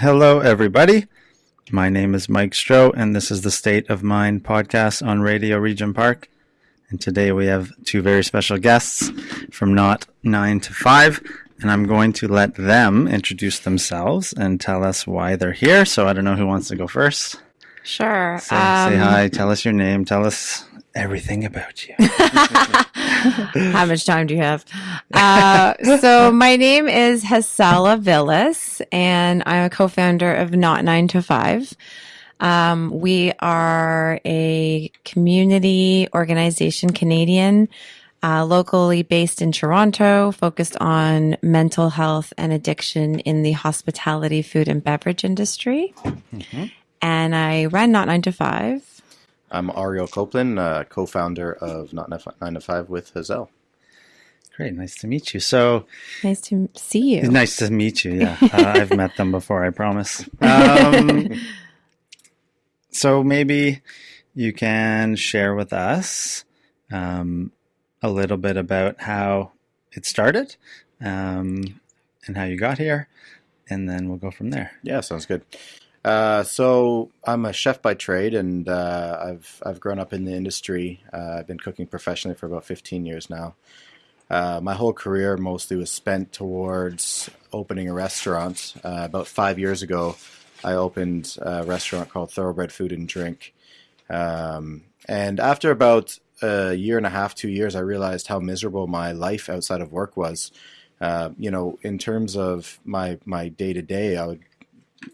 Hello, everybody. My name is Mike Stroh, and this is the State of Mind podcast on Radio Regent Park. And today we have two very special guests from Not 9 to 5, and I'm going to let them introduce themselves and tell us why they're here. So I don't know who wants to go first. Sure. Say, um, say hi, tell us your name, tell us everything about you. How much time do you have? Uh, so my name is Hassel Aviles, and I'm a co-founder of Not Nine to Five. Um, we are a community organization, Canadian, uh, locally based in Toronto, focused on mental health and addiction in the hospitality, food, and beverage industry. And I run Not Nine to Five. I'm Ariel Copeland, uh, co-founder of Not Nine to Five with Hazel. Great, nice to meet you. So Nice to see you. nice to meet you. Yeah, uh, I've met them before. I promise. Um, so maybe you can share with us um, a little bit about how it started um, and how you got here, and then we'll go from there. Yeah, sounds good. Uh, so I'm a chef by trade, and uh, I've I've grown up in the industry. Uh, I've been cooking professionally for about 15 years now. Uh, my whole career mostly was spent towards opening a restaurant. Uh, about five years ago, I opened a restaurant called Thoroughbred Food and Drink. Um, and after about a year and a half, two years, I realized how miserable my life outside of work was. You know, in terms of my my day to day, I would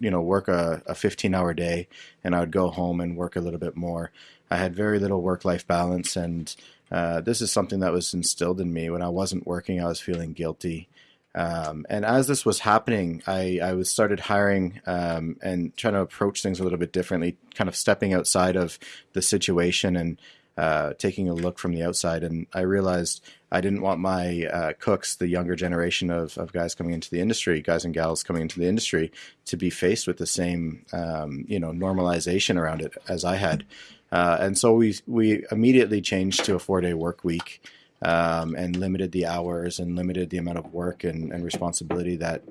you know work a, a 15 hour day and i would go home and work a little bit more. I had very little work life balance and uh, this is something that was instilled in me. When i wasn't working i was feeling guilty. Um, and as this was happening i, I was started hiring um, and trying to approach things a little bit differently kind of stepping outside of the situation and uh, taking a look from the outside and i realized I didn't want my uh, cooks, the younger generation of, of guys coming into the industry, guys and gals coming into the industry, to be faced with the same, um, you know, normalization around it as I had. Uh, and so we we immediately changed to a four day work week um, and limited the hours and limited the amount of work and, and responsibility that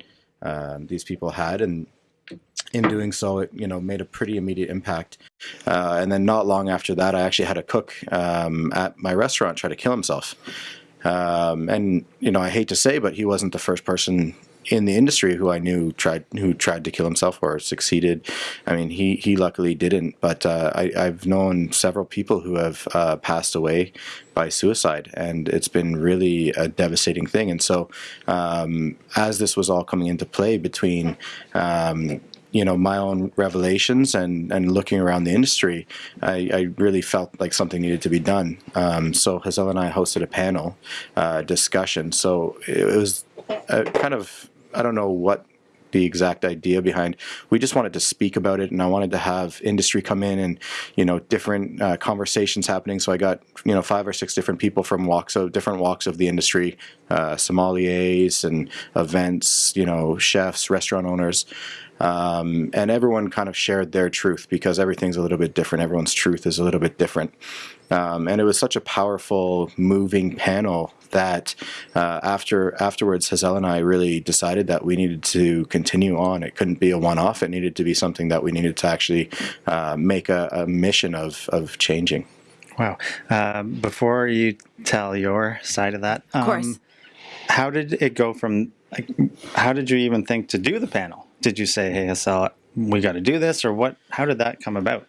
um, these people had. And in doing so, it you know made a pretty immediate impact. Uh, and then not long after that, I actually had a cook um, at my restaurant try to kill himself. Um, and you know, I hate to say, but he wasn't the first person in the industry who I knew tried who tried to kill himself or succeeded. I mean, he he luckily didn't, but uh, I, I've known several people who have uh, passed away by suicide, and it's been really a devastating thing. And so, um, as this was all coming into play between um, you know my own revelations and and looking around the industry, I, I really felt like something needed to be done. Um, so Hazel and I hosted a panel uh, discussion. So it was a kind of I don't know what the exact idea behind. We just wanted to speak about it, and I wanted to have industry come in and you know different uh, conversations happening. So I got you know five or six different people from walks of different walks of the industry, uh, sommeliers and events, you know chefs, restaurant owners. Um, and everyone kind of shared their truth because everything's a little bit different. Everyone's truth is a little bit different. Um, and it was such a powerful, moving panel that uh, after afterwards, Hazel and I really decided that we needed to continue on. It couldn't be a one-off. It needed to be something that we needed to actually uh, make a, a, mission of of changing. Wow! Um, before you tell your side of that, Of course. how did it go from? Like, how did you even think to do the panel? Did you say, "Hey, Hassel, we got to do this," or what? How did that come about?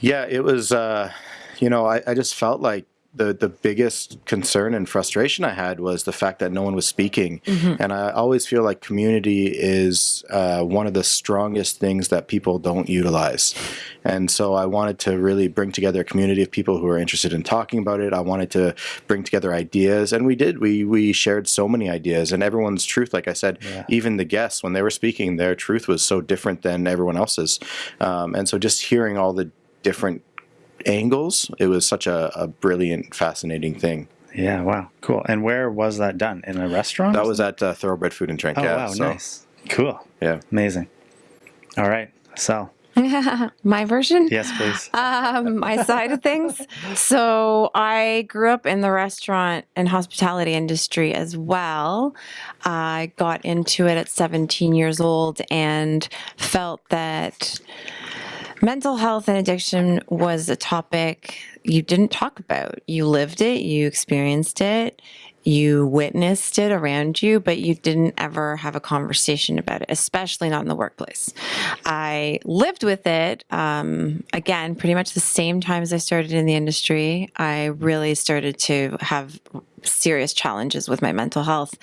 Yeah, it was. Uh, you know, I, I just felt like the the biggest concern and frustration I had was the fact that no one was speaking, and I always feel like community is uh, one of the strongest things that people don't utilize, and so I wanted to really bring together a community of people who are interested in talking about it. I wanted to bring together ideas, and we did. We we shared so many ideas, and everyone's truth, like I said, Yeah. even the guests when they were speaking, their truth was so different than everyone else's, um, and so just hearing all the different angles. It was such a, a brilliant, fascinating thing. Yeah, wow, cool. And where was that done? In a restaurant? That was at uh, Thoroughbred Food and Drink. Oh yeah, wow, so, nice, cool, Yeah. amazing. All right, so. My version? Yes, please. um, my side of things. So I grew up in the restaurant and hospitality industry as well. I got into it at 17 years old and felt that mental health and addiction was a topic you didn't talk about. You lived it, you experienced it, you witnessed it around you, but you didn't ever have a conversation about it, especially not in the workplace. I lived with it, um, again, pretty much the same time as I started in the industry. I really started to have serious challenges with my mental health.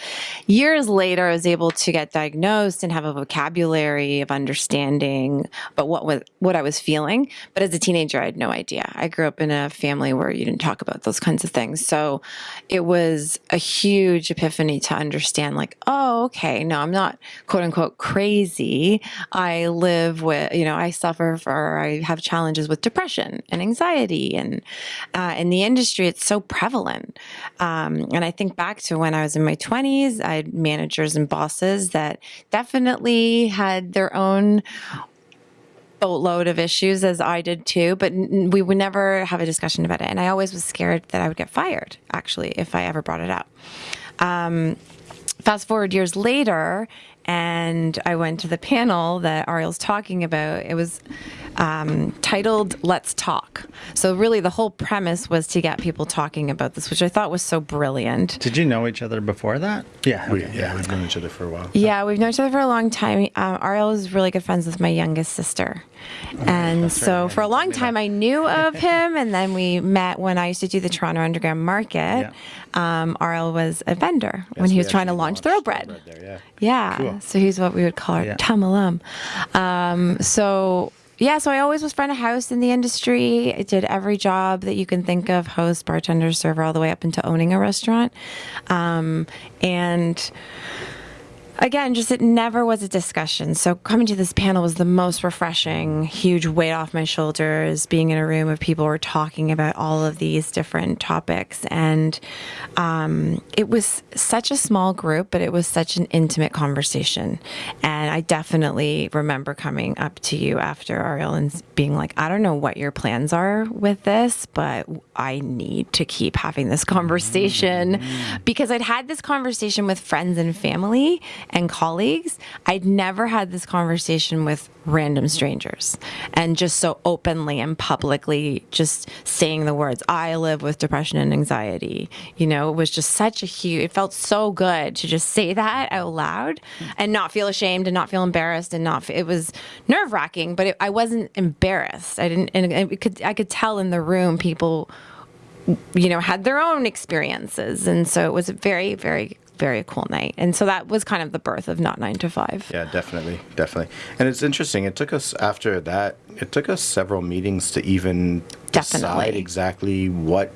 Years later, I was able to get diagnosed and have a vocabulary of understanding but what was what I was feeling. But as a teenager, I had no idea. I grew up in a family where you didn't talk about those kinds of things. So it was a huge epiphany to understand like, oh, okay, no, I'm not quote unquote crazy. I live with, you know, I suffer for, I have challenges with depression and anxiety. And uh, in the industry, it's so prevalent. Um, um, and I think back to when I was in my 20s, I had managers and bosses that definitely had their own boatload of issues as I did too, but we would never have a discussion about it. And I always was scared that I would get fired, actually, if I ever brought it up. Um, fast forward years later, and I went to the panel that Ariel's talking about. It was um, titled Let's Talk. So, really, the whole premise was to get people talking about this, which I thought was so brilliant. Did you know each other before that? Yeah. Okay, we, yeah, we've known each other for a while. Yeah, we've known each other for a long time. Um, Ariel is really good friends with my youngest sister. and so, right. for a long time, I knew of him. And then we met when I used to do the Toronto Underground Market. Yeah. Um, Ariel was a vendor yes, when he was trying to launch Thoroughbred. Thoroughbred there, yeah. yeah. Cool. So, he's what we would call our yeah. Tamalum. Um, so, yeah, so I always was front of house in the industry. I did every job that you can think of host, bartender, server, all the way up into owning a restaurant. Um, and again, just it never was a discussion. So coming to this panel was the most refreshing, huge weight off my shoulders, being in a room of people were talking about all of these different topics. And um, it was such a small group, but it was such an intimate conversation. And I definitely remember coming up to you after Ariel and being like, I don't know what your plans are with this, but I need to keep having this conversation mm-hmm. because I'd had this conversation with friends and family and colleagues. I'd never had this conversation with random strangers and just so openly and publicly just saying the words, I live with depression and anxiety. You know, it was just such a huge, it felt so good to just say that out loud and not feel ashamed and not feel embarrassed and not, it was nerve wracking, but it, I wasn't embarrassed. I didn't, and could, I could tell in the room people, you know, had their own experiences. And so it was very, very very cool night. And so that was kind of the birth of Not Nine to Five. Yeah, definitely. Definitely. And it's interesting. It took us, after that, it took us several meetings to even definitely. decide exactly what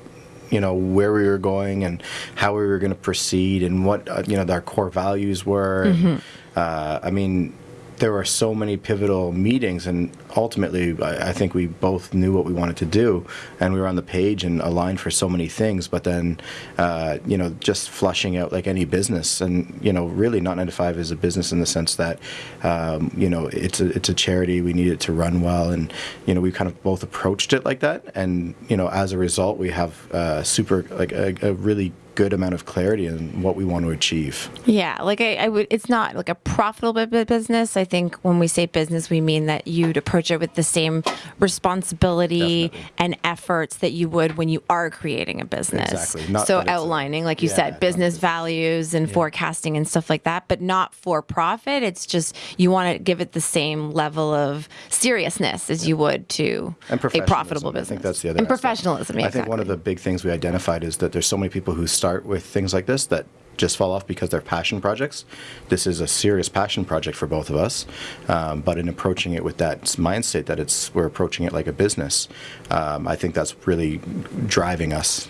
you know where we were going and how we were going to proceed and what uh, you know our core values were. Mm-hmm. Uh, I mean, there were so many pivotal meetings, and ultimately, I, I, think we both knew what we wanted to do, and we were on the page and aligned for so many things. But then, uh, you know, just flushing out like any business, and you know, really, not nine to five is a business in the sense that, um, you know, it's a it's a charity. We need it to run well, and you know, we kind of both approached it like that, and you know, as a result, we have uh, super like a, a really good amount of clarity in what we want to achieve. Yeah, like I, I would. It's not like a profitable business. I think when we say business, we mean that you'd approach it with the same responsibility Definitely. and efforts that you would when you are creating a business. Exactly. Not so outlining, a, like you yeah, said, business values and yeah. forecasting and stuff like that, but not for profit. It's just you want to give it the same level of seriousness as yeah. you would to a profitable business. I think that's the other. And aspect. professionalism. I think one of the big things we identified is that there's so many people who start start with things like this that just fall off because they're passion projects. This is a serious passion project for both of us, um, but in approaching it with that mindset that it's we're approaching it like a business, um, I think that's really driving us.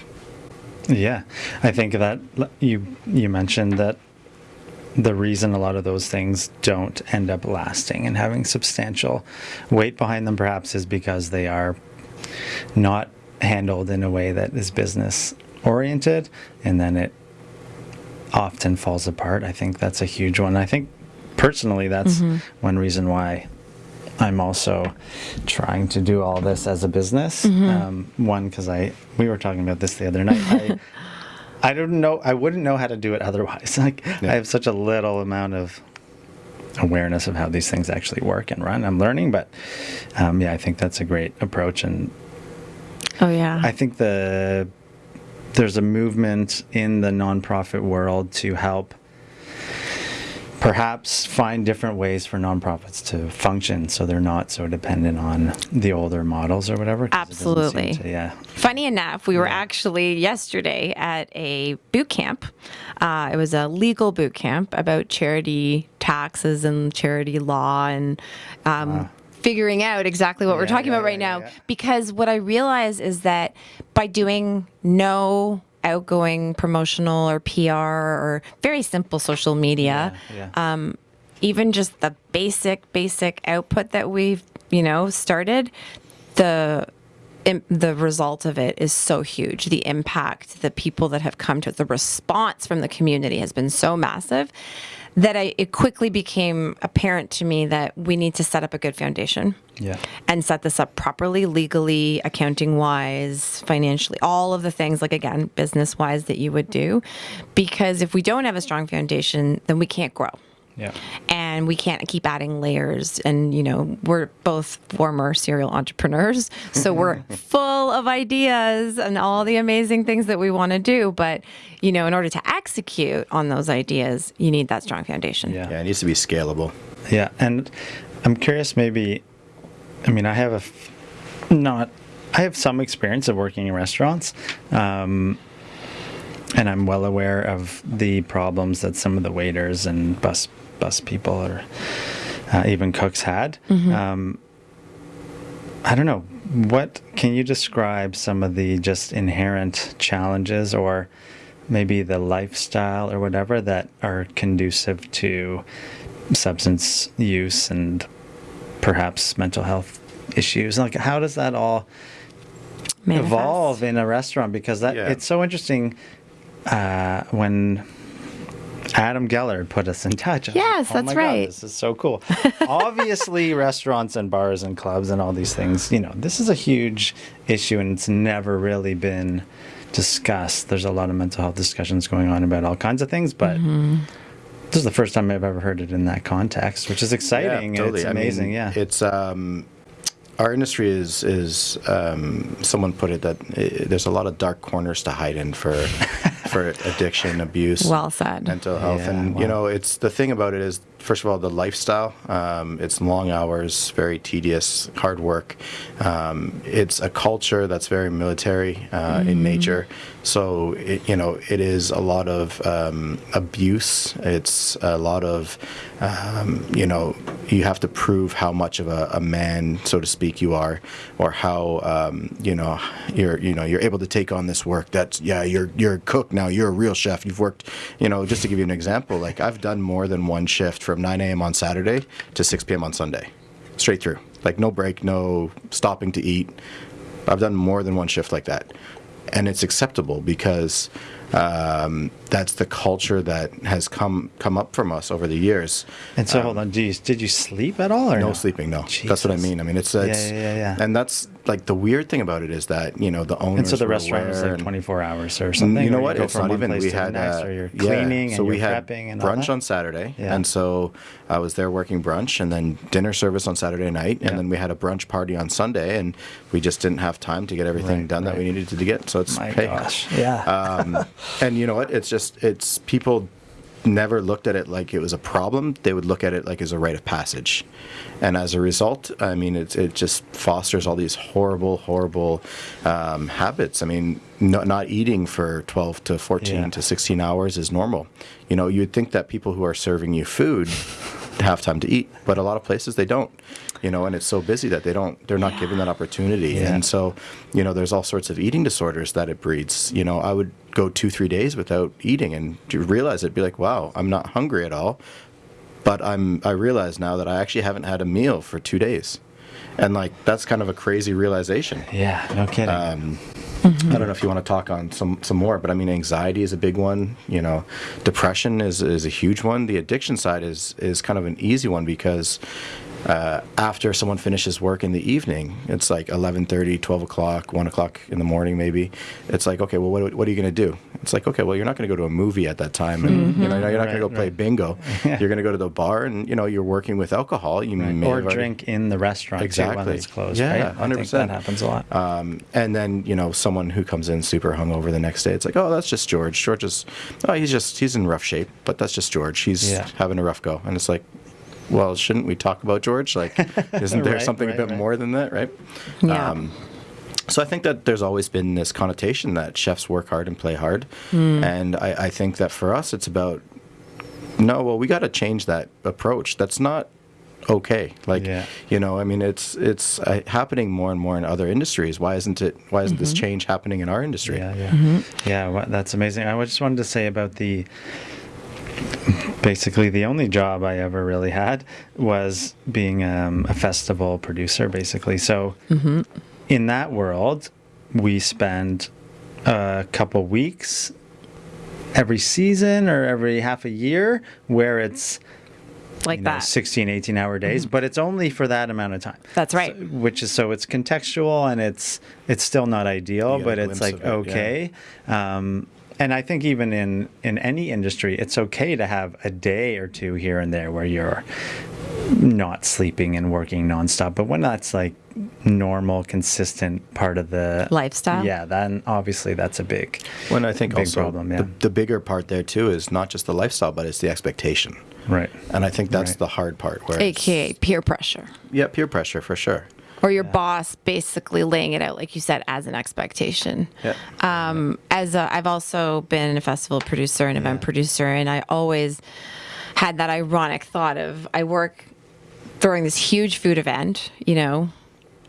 Yeah, I think that you you mentioned that the reason a lot of those things don't end up lasting and having substantial weight behind them perhaps is because they are not handled in a way that is business oriented and then it often falls apart. I think that's a huge one. I think personally that's mm-hmm. one reason why I'm also trying to do all this as a business. Um, one, because I we were talking about this the other night. I, I don't know. I wouldn't know how to do it otherwise. Like Yeah. I have such a little amount of awareness of how these things actually work and run. I'm learning, but um, yeah, I think that's a great approach, and Oh yeah. I think the there's a movement in the nonprofit world to help perhaps find different ways for nonprofits to function so they're not so dependent on the older models or whatever. 'cause it doesn't seem Absolutely. to- yeah. Funny enough, we were actually yesterday at a boot camp. Uh, it was a legal boot camp about charity taxes and charity law and um, figuring out exactly what we're talking yeah, about right yeah, now. yeah. Because what I realize is that by doing no outgoing promotional or PR or very simple social media, yeah. um, even just the basic basic output that we've you know started the the result of it is so huge the impact the people that have come to it the response from the community has been so massive that I, it quickly became apparent to me that we need to set up a good foundation Yeah. and set this up properly, legally, accounting wise, financially, all of the things, like again, business wise, that you would do. Because if we don't have a strong foundation, then we can't grow. Yeah. And we can't keep adding layers. And, you know, we're both former serial entrepreneurs. So we're full of ideas and all the amazing things that we want to do. But, you know, in order to execute on those ideas, you need that strong foundation. Yeah. Yeah, it needs to be scalable. Yeah, and I'm curious. Maybe, I mean, I have a f- not. I have some experience of working in restaurants, um, and I'm well aware of the problems that some of the waiters and bus bus people or uh, even cooks had. Um, I don't know. What can you describe some of the just inherent challenges or maybe the lifestyle or whatever that are conducive to substance use and perhaps mental health issues? Like, how does that all Manifest. evolve in a restaurant? Because that Yeah. it's so interesting uh, when Adam Geller put us in touch. Yes, Oh that's my God, right. this is so cool. Obviously, restaurants and bars and clubs and all these things, you know, this is a huge issue and it's never really been discussed. There's a lot of mental health discussions going on about all kinds of things, but Mm-hmm. this is the first time I've ever heard it in that context, which is exciting. and It's I mean, amazing. yeah. It's um, our industry is is um, someone put it that uh there's a lot of dark corners to hide in for for addiction, abuse, Well said. mental health, Yeah, and wow. you know, it's the thing about it is first of all the lifestyle. Um, it's long hours, very tedious, hard work. Um, it's a culture that's very military uh, in nature. So it, you know, it is a lot of um, abuse. It's a lot of um, you know, you have to prove how much of a, a man, so to speak, you are, or how um, you know you're you know you're able to take on this work. That's yeah, you're you're a cook now. You're a real chef. You've worked, you know, just to give you an example. Like I've done more than one shift from 9 a.m. on Saturday to 6 p.m. on Sunday, straight through. Like no break, no stopping to eat. I've done more than one shift like that, and it's acceptable because um, that's the culture that has come come up from us over the years. and so, hold on. Do you, did you sleep at all or No no? sleeping, no. That's what I mean. I mean, it's, Yeah, it's yeah, yeah, yeah. and that's like the weird thing about it is that you know the owners. And so the restaurant was aware like 24 hours or something. you know what? go It's not even. We had next, uh, or you're yeah, cleaning so and we you're had prepping and brunch on Saturday, Yeah. and so I was there working brunch, and then dinner service on Saturday night, and Yeah. then we had a brunch party on Sunday, and we just didn't have time to get everything Right, done that we needed to get. So it's My hey, gosh. Yeah. um, and you know what? It's just it's people never looked at it like it was a problem. They would look at it like as a rite of passage, and as a result, I mean, it it just fosters all these horrible, horrible um, habits. I mean, no, not eating for twelve to fourteen Yeah. to sixteen hours is normal. You know, you'd think that people who are serving you food have time to eat, but a lot of places they don't. You know, and it's so busy that they don't. They're not given that opportunity, Yeah. and so you know, there's all sorts of eating disorders that it breeds. You know, I would go two, three days without eating, and to realize it, be like, wow, I'm not hungry at all, but I'm. I realize now that I actually haven't had a meal for two days, and like that's kind of a crazy realization. yeah. No kidding. Um, I don't know if you want to talk on some some more, but I mean, anxiety is a big one. You know, depression is is a huge one. The addiction side is is kind of an easy one because uh, after someone finishes work in the evening, it's like 11:30, 12 o'clock, 1 o'clock in the morning, maybe. It's like, okay, well, what, what are you going to do? It's like, okay, well, you're not going to go to a movie at that time, and you know, you're not going to go play right. bingo. You're going to go to the bar, and you know, you're working with alcohol. You may or already- drink in the restaurant too when Exactly. it's closed. Yeah, right? I think 100%. that happens a lot. Um, and then you know someone who comes in super hungover the next day. It's like, oh, that's just George. George is, oh, he's just he's in rough shape, but that's just George. He's Yeah. having a rough go. And it's like, well, shouldn't we talk about George? Like, isn't there Right, something right, a bit right. more than that, right? Yeah. Um, so I think that there's always been this connotation that chefs work hard and play hard, and I, I think that for us it's about no, well, we got to change that approach. That's not okay. Like, Yeah. you know, I mean, it's it's uh, happening more and more in other industries. Why isn't it? Why isn't this change happening in our industry? Yeah, yeah, yeah. wha- that's amazing. I just wanted to say about the basically the only job I ever really had was being um, a festival producer, basically. So in that world, we spend a couple weeks every season or every half a year where it's like you know, that. 16 18 hour days but it's only for that amount of time That's right. So- which is so it's contextual and it's it's still not ideal You get a but it's like of it, yeah. okay um, and i think even in in any industry it's okay to have a day or two here and there where you're not sleeping and working nonstop but when that's like normal consistent part of the Lifestyle. yeah then obviously that's a big When I think Big also problem, yeah. the, the bigger part there too is not just the lifestyle, but it's the expectation. right And I think that's Right. the hard part. Where AKA peer pressure. yeah, peer pressure for sure. Or your boss basically laying it out, like you said, as an expectation. Yeah. um, as a, I've also been a festival producer and event producer, and I always had that ironic thought of I work during this huge food event, you know,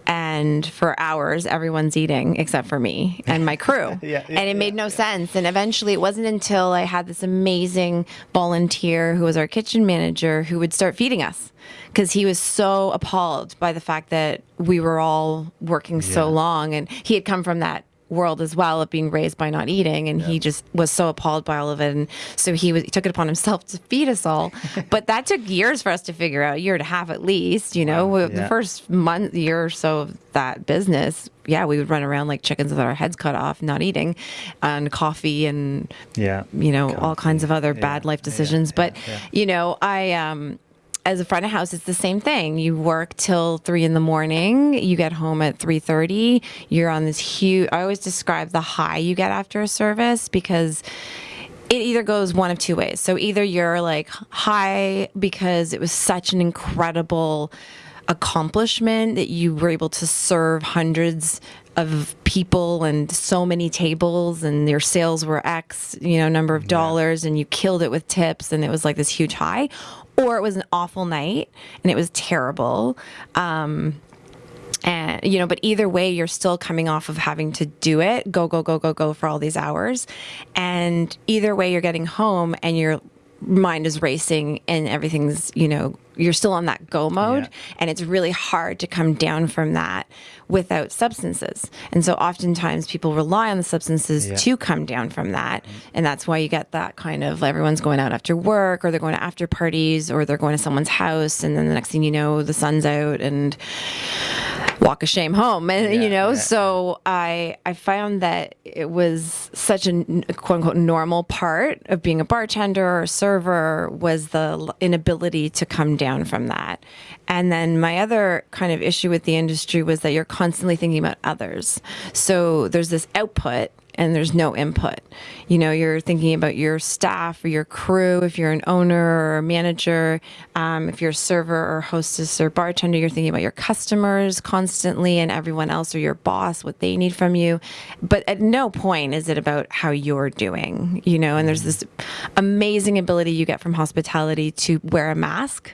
and for hours everyone's eating except for me and my crew. Yeah, yeah, and it made no sense. And eventually, it wasn't until I had this amazing volunteer who was our kitchen manager who would start feeding us because he was so appalled by the fact that we were all working so long, and he had come from that world as well of being raised by not eating and he just was so appalled by all of it and so he was he took it upon himself to feed us all. But that took years for us to figure out a year and a half at least you know? Wow, the first month year or so of that business yeah we would run around like chickens with our heads cut off not eating and coffee and yeah. you know all kinds of other Yeah, bad life decisions. Yeah, but yeah. you know i um as a front of house it's the same thing you work till three in the morning you get home at 3.30 you're on this huge i always describe the high you get after a service because it either goes one of two ways. So either you're like high because it was such an incredible accomplishment that you were able to serve hundreds of people and so many tables and your sales were X, you know, number of dollars and you killed it with tips and it was like this huge high. Or it was an awful night and it was terrible. Um, and you know but either way you're still coming off of having to do it go go go go go for all these hours and either way you're getting home and your mind is racing and everything's you know you're still on that go mode Yeah. and it's really hard to come down from that without substances and so oftentimes people rely on the substances Yeah. to come down from that and that's why you get that kind of everyone's going out after work or they're going to after parties or they're going to someone's house and then the next thing you know the sun's out and walk of shame home and Yeah, you know so i i found that it was such a quote unquote normal part of being a bartender or a server was the inability to come down from that. And then my other kind of issue with the industry was that you're constantly thinking about others. So there's this output and there's no input. You know, you're thinking about your staff or your crew. If you're an owner or a manager, um, if you're a server or hostess or bartender, you're thinking about your customers constantly and everyone else or your boss, what they need from you. But at no point is it about how you're doing, you know, and there's this amazing ability you get from hospitality to wear a mask.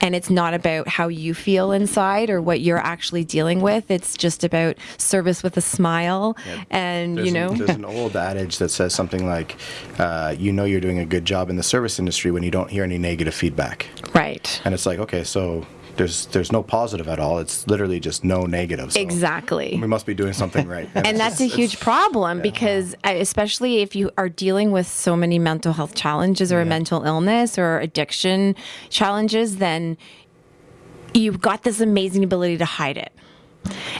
And it's not about how you feel inside or what you're actually dealing with. It's just about service with a smile. And, There's you an- know, there's an old adage that says something like, uh, "You know you're doing a good job in the service industry when you don't hear any negative feedback." right. And it's like, okay, so there's there's no positive at all. It's literally just no negative. So Exactly. We must be doing something right. and it's that's a huge problem because uh, especially if you are dealing with so many mental health challenges or a mental illness or addiction challenges then you've got this amazing ability to hide it.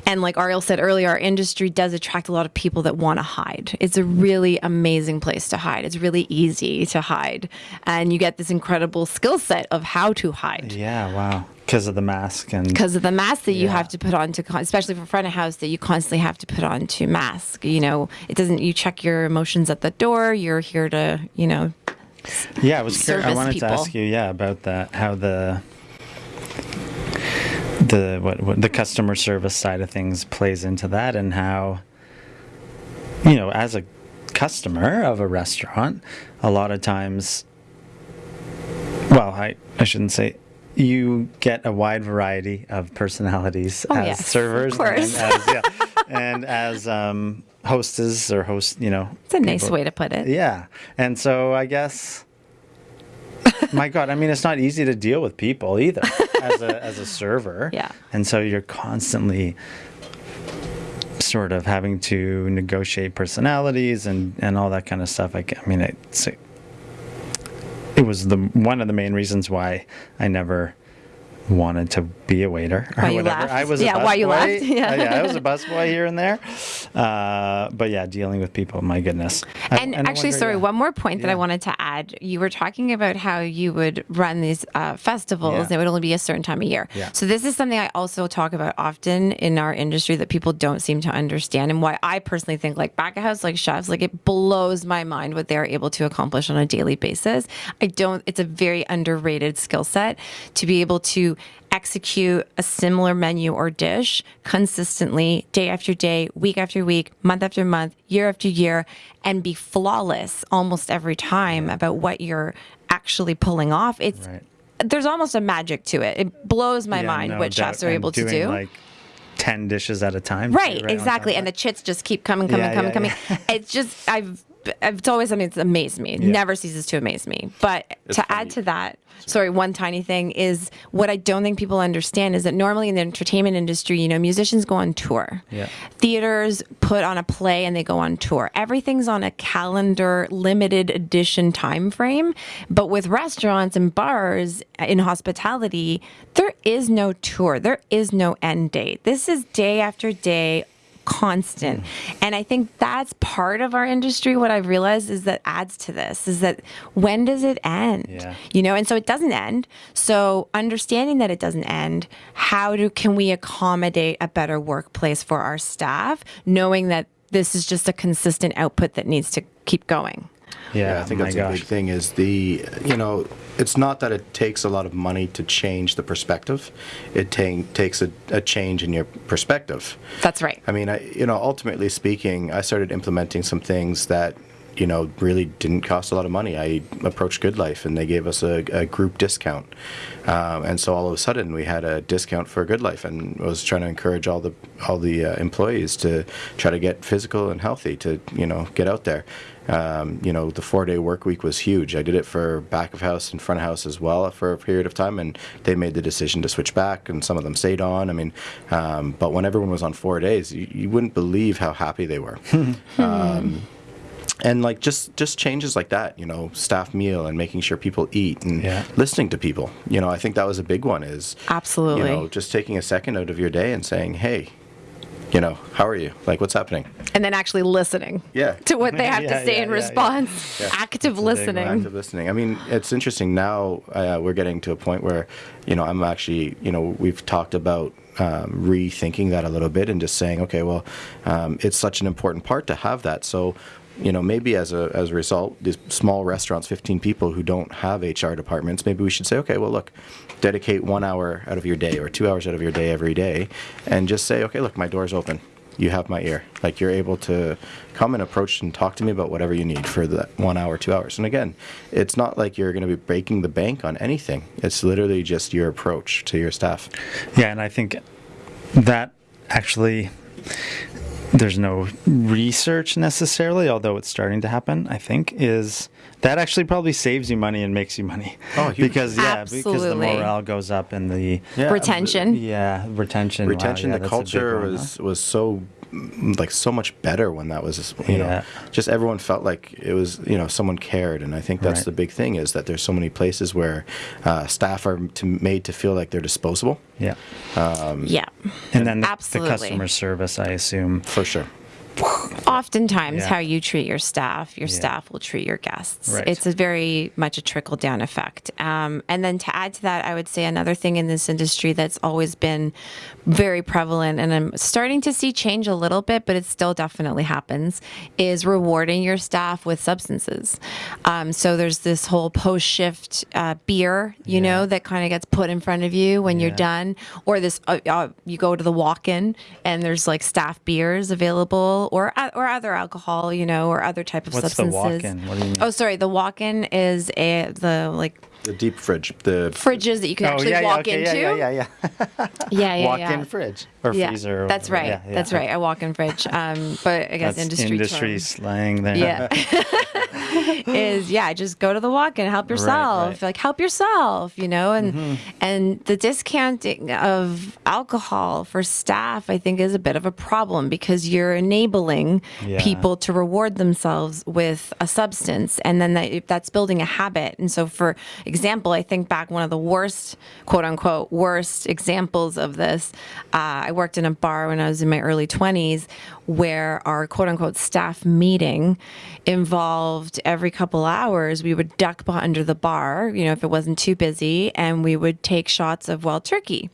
And like Ariel said earlier, our industry does attract a lot of people that want to hide. It's a really amazing place to hide. It's really easy to hide. And you get this incredible skill set of how to hide. Yeah, wow. Because of the mask and Because of the mask that you have to put on to, especially for front of house, that you constantly have to put on to mask. You know, it doesn't, you check your emotions at the door. You're here to, you know, yeah, I was. I wanted people. to ask you, yeah, about that. How the the what, what the customer service side of things plays into that, and how you know, as a customer of a restaurant, a lot of times, well, I I shouldn't say. You get a wide variety of personalities Oh, as yes, of servers course. and as, yeah, and as um, hostess or host, you know. it's a nice people- way to put it. yeah. And so I guess my god, I mean it's not easy to deal with people either as a as a server. Yeah. And so you're constantly sort of having to negotiate personalities and and all that kind of stuff. I, I mean it's it was the one of the main reasons why I never wanted to be a waiter or Why whatever. I was a Yeah, why you busboy. left? Yeah. Uh, yeah, I was a busboy here and there. Uh, but yeah, dealing with people, my goodness. I- And actually, wonder, sorry, yeah. one more point that I wanted to add. You were talking about how you would run these uh, festivals, Yeah. and it would only be a certain time of year. Yeah. So, this is something I also talk about often in our industry that people don't seem to understand, and why I personally think, like, back of house, like chefs, like, it blows my mind what they're able to accomplish on a daily basis. I don't, it's a very underrated skill set to be able to execute a similar menu or dish consistently day after day, week after week, month after month, year after year, and be flawless almost every time about what you're actually pulling off. It's Right. there's almost a magic to it. It blows my Yeah, mind no what chefs are able to doing, do. Like ten dishes at a time. too, Right, exactly. And the chits just keep coming, coming, Yeah, coming, yeah, coming. It's just I've it's always something that's amazed me. Yeah. Never ceases to amaze me. But to funny. add to that, sorry, one tiny thing is what I don't think people understand is that normally in the entertainment industry, you know, musicians go on tour. Yeah. Theaters put on a play and they go on tour. Everything's on a calendar limited edition time frame. But with restaurants and bars in hospitality, there is no tour. There is no end date. This is day after day constant. And I think that's part of our industry. What I've realized is that adds to this is that when does it end? Yeah. You know, and so it doesn't end. So understanding that it doesn't end, how do can we accommodate a better workplace for our staff, knowing that this is just a consistent output that needs to keep going. Yeah, Yeah, I think that's gosh. a big thing. Is the you know, it's not that it takes a lot of money to change the perspective. It ta- takes a, a change in your perspective. That's right. I mean, I, you know, ultimately speaking, I started implementing some things that, you know, really didn't cost a lot of money. I approached GoodLife, and they gave us a, a group discount, um, and so all of a sudden we had a discount for GoodLife, and was trying to encourage all the all the uh, employees to try to get physical and healthy, to you know, get out there. Um, you know, the four day work week was huge. I did it for back of house and front of house as well for a period of time, and they made the decision to switch back, and some of them stayed on. I mean, um, but when everyone was on four days, you, you wouldn't believe how happy they were. um, and like just just changes like that, you know, staff meal and making sure people eat and Yeah. listening to people. You know, I think that was a big one. Is Absolutely. you know just taking a second out of your day and saying, hey, you know, how are you? Like, what's happening? and then actually listening Yeah. to what they have Yeah, to say yeah, in yeah, yeah. response. Active listening. active listening. I mean, it's interesting now. Uh, we're getting to a point where, you know, I'm actually, you know, we've talked about um, rethinking that a little bit and just saying, okay, well, um, it's such an important part to have that. So, you know, maybe as a as a result, these small restaurants, 15 people who don't have HR departments, maybe we should say, okay, well, look, dedicate one hour out of your day or two hours out of your day every day, and just say, okay, look, my door's open you have my ear. Like you're able to come and approach and talk to me about whatever you need for that one hour, two hours. And again, it's not like you're going to be breaking the bank on anything. It's literally just your approach to your staff. Yeah, and I think that actually there's no research necessarily, although it's starting to happen. I think is that actually probably saves you money and makes you money. Oh, huge. because yeah, because the morale goes up and the Yeah, Retention. yeah retention. wow, Retention, yeah, the that's a big culture one, huh? was was so like so much better when that was you Yeah. know just everyone felt like it was you know someone cared and i think that's Right. the big thing is that there's so many places where uh, staff are to, made to feel like they're disposable Yeah. Yeah. And then the, the Absolutely. customer service, I assume. for sure Oftentimes, Yeah. how you treat your staff, your Yeah. staff will treat your guests. Right. It's a very much a trickle down effect. Um, and then to add to that, I would say another thing in this industry that's always been very prevalent, and I'm starting to see change a little bit, but it still definitely happens, is rewarding your staff with substances. Um, so there's this whole post shift uh, beer, you Yeah. know, that kind of gets put in front of you when you're done, or this uh, uh, you go to the walk-in and there's like staff beers available, or or other alcohol, you know, or other type of What's the substances. walk-in? What do you mean? Oh, sorry, the walk-in is a the like the deep fridge the fridges that you can actually walk okay, into. Yeah, yeah, yeah. yeah. yeah, yeah, Walk-in fridge or Yeah, freezer. or that's whatever. right. Yeah, yeah. That's right. A walk-in fridge. Um, but I guess That's industry industry term slang there. yeah is yeah just go to the walk-in help yourself right. like help yourself you know and Mm-hmm. and the discounting of alcohol for staff i think is a bit of a problem because you're enabling Yeah. people to reward themselves with a substance and then that, that's building a habit and so for example i think back one of the worst quote unquote worst examples of this uh, i worked in a bar when i was in my early 20s where our quote unquote staff meeting involved every couple hours we would duck under the bar you know if it wasn't too busy and we would take shots of wild turkey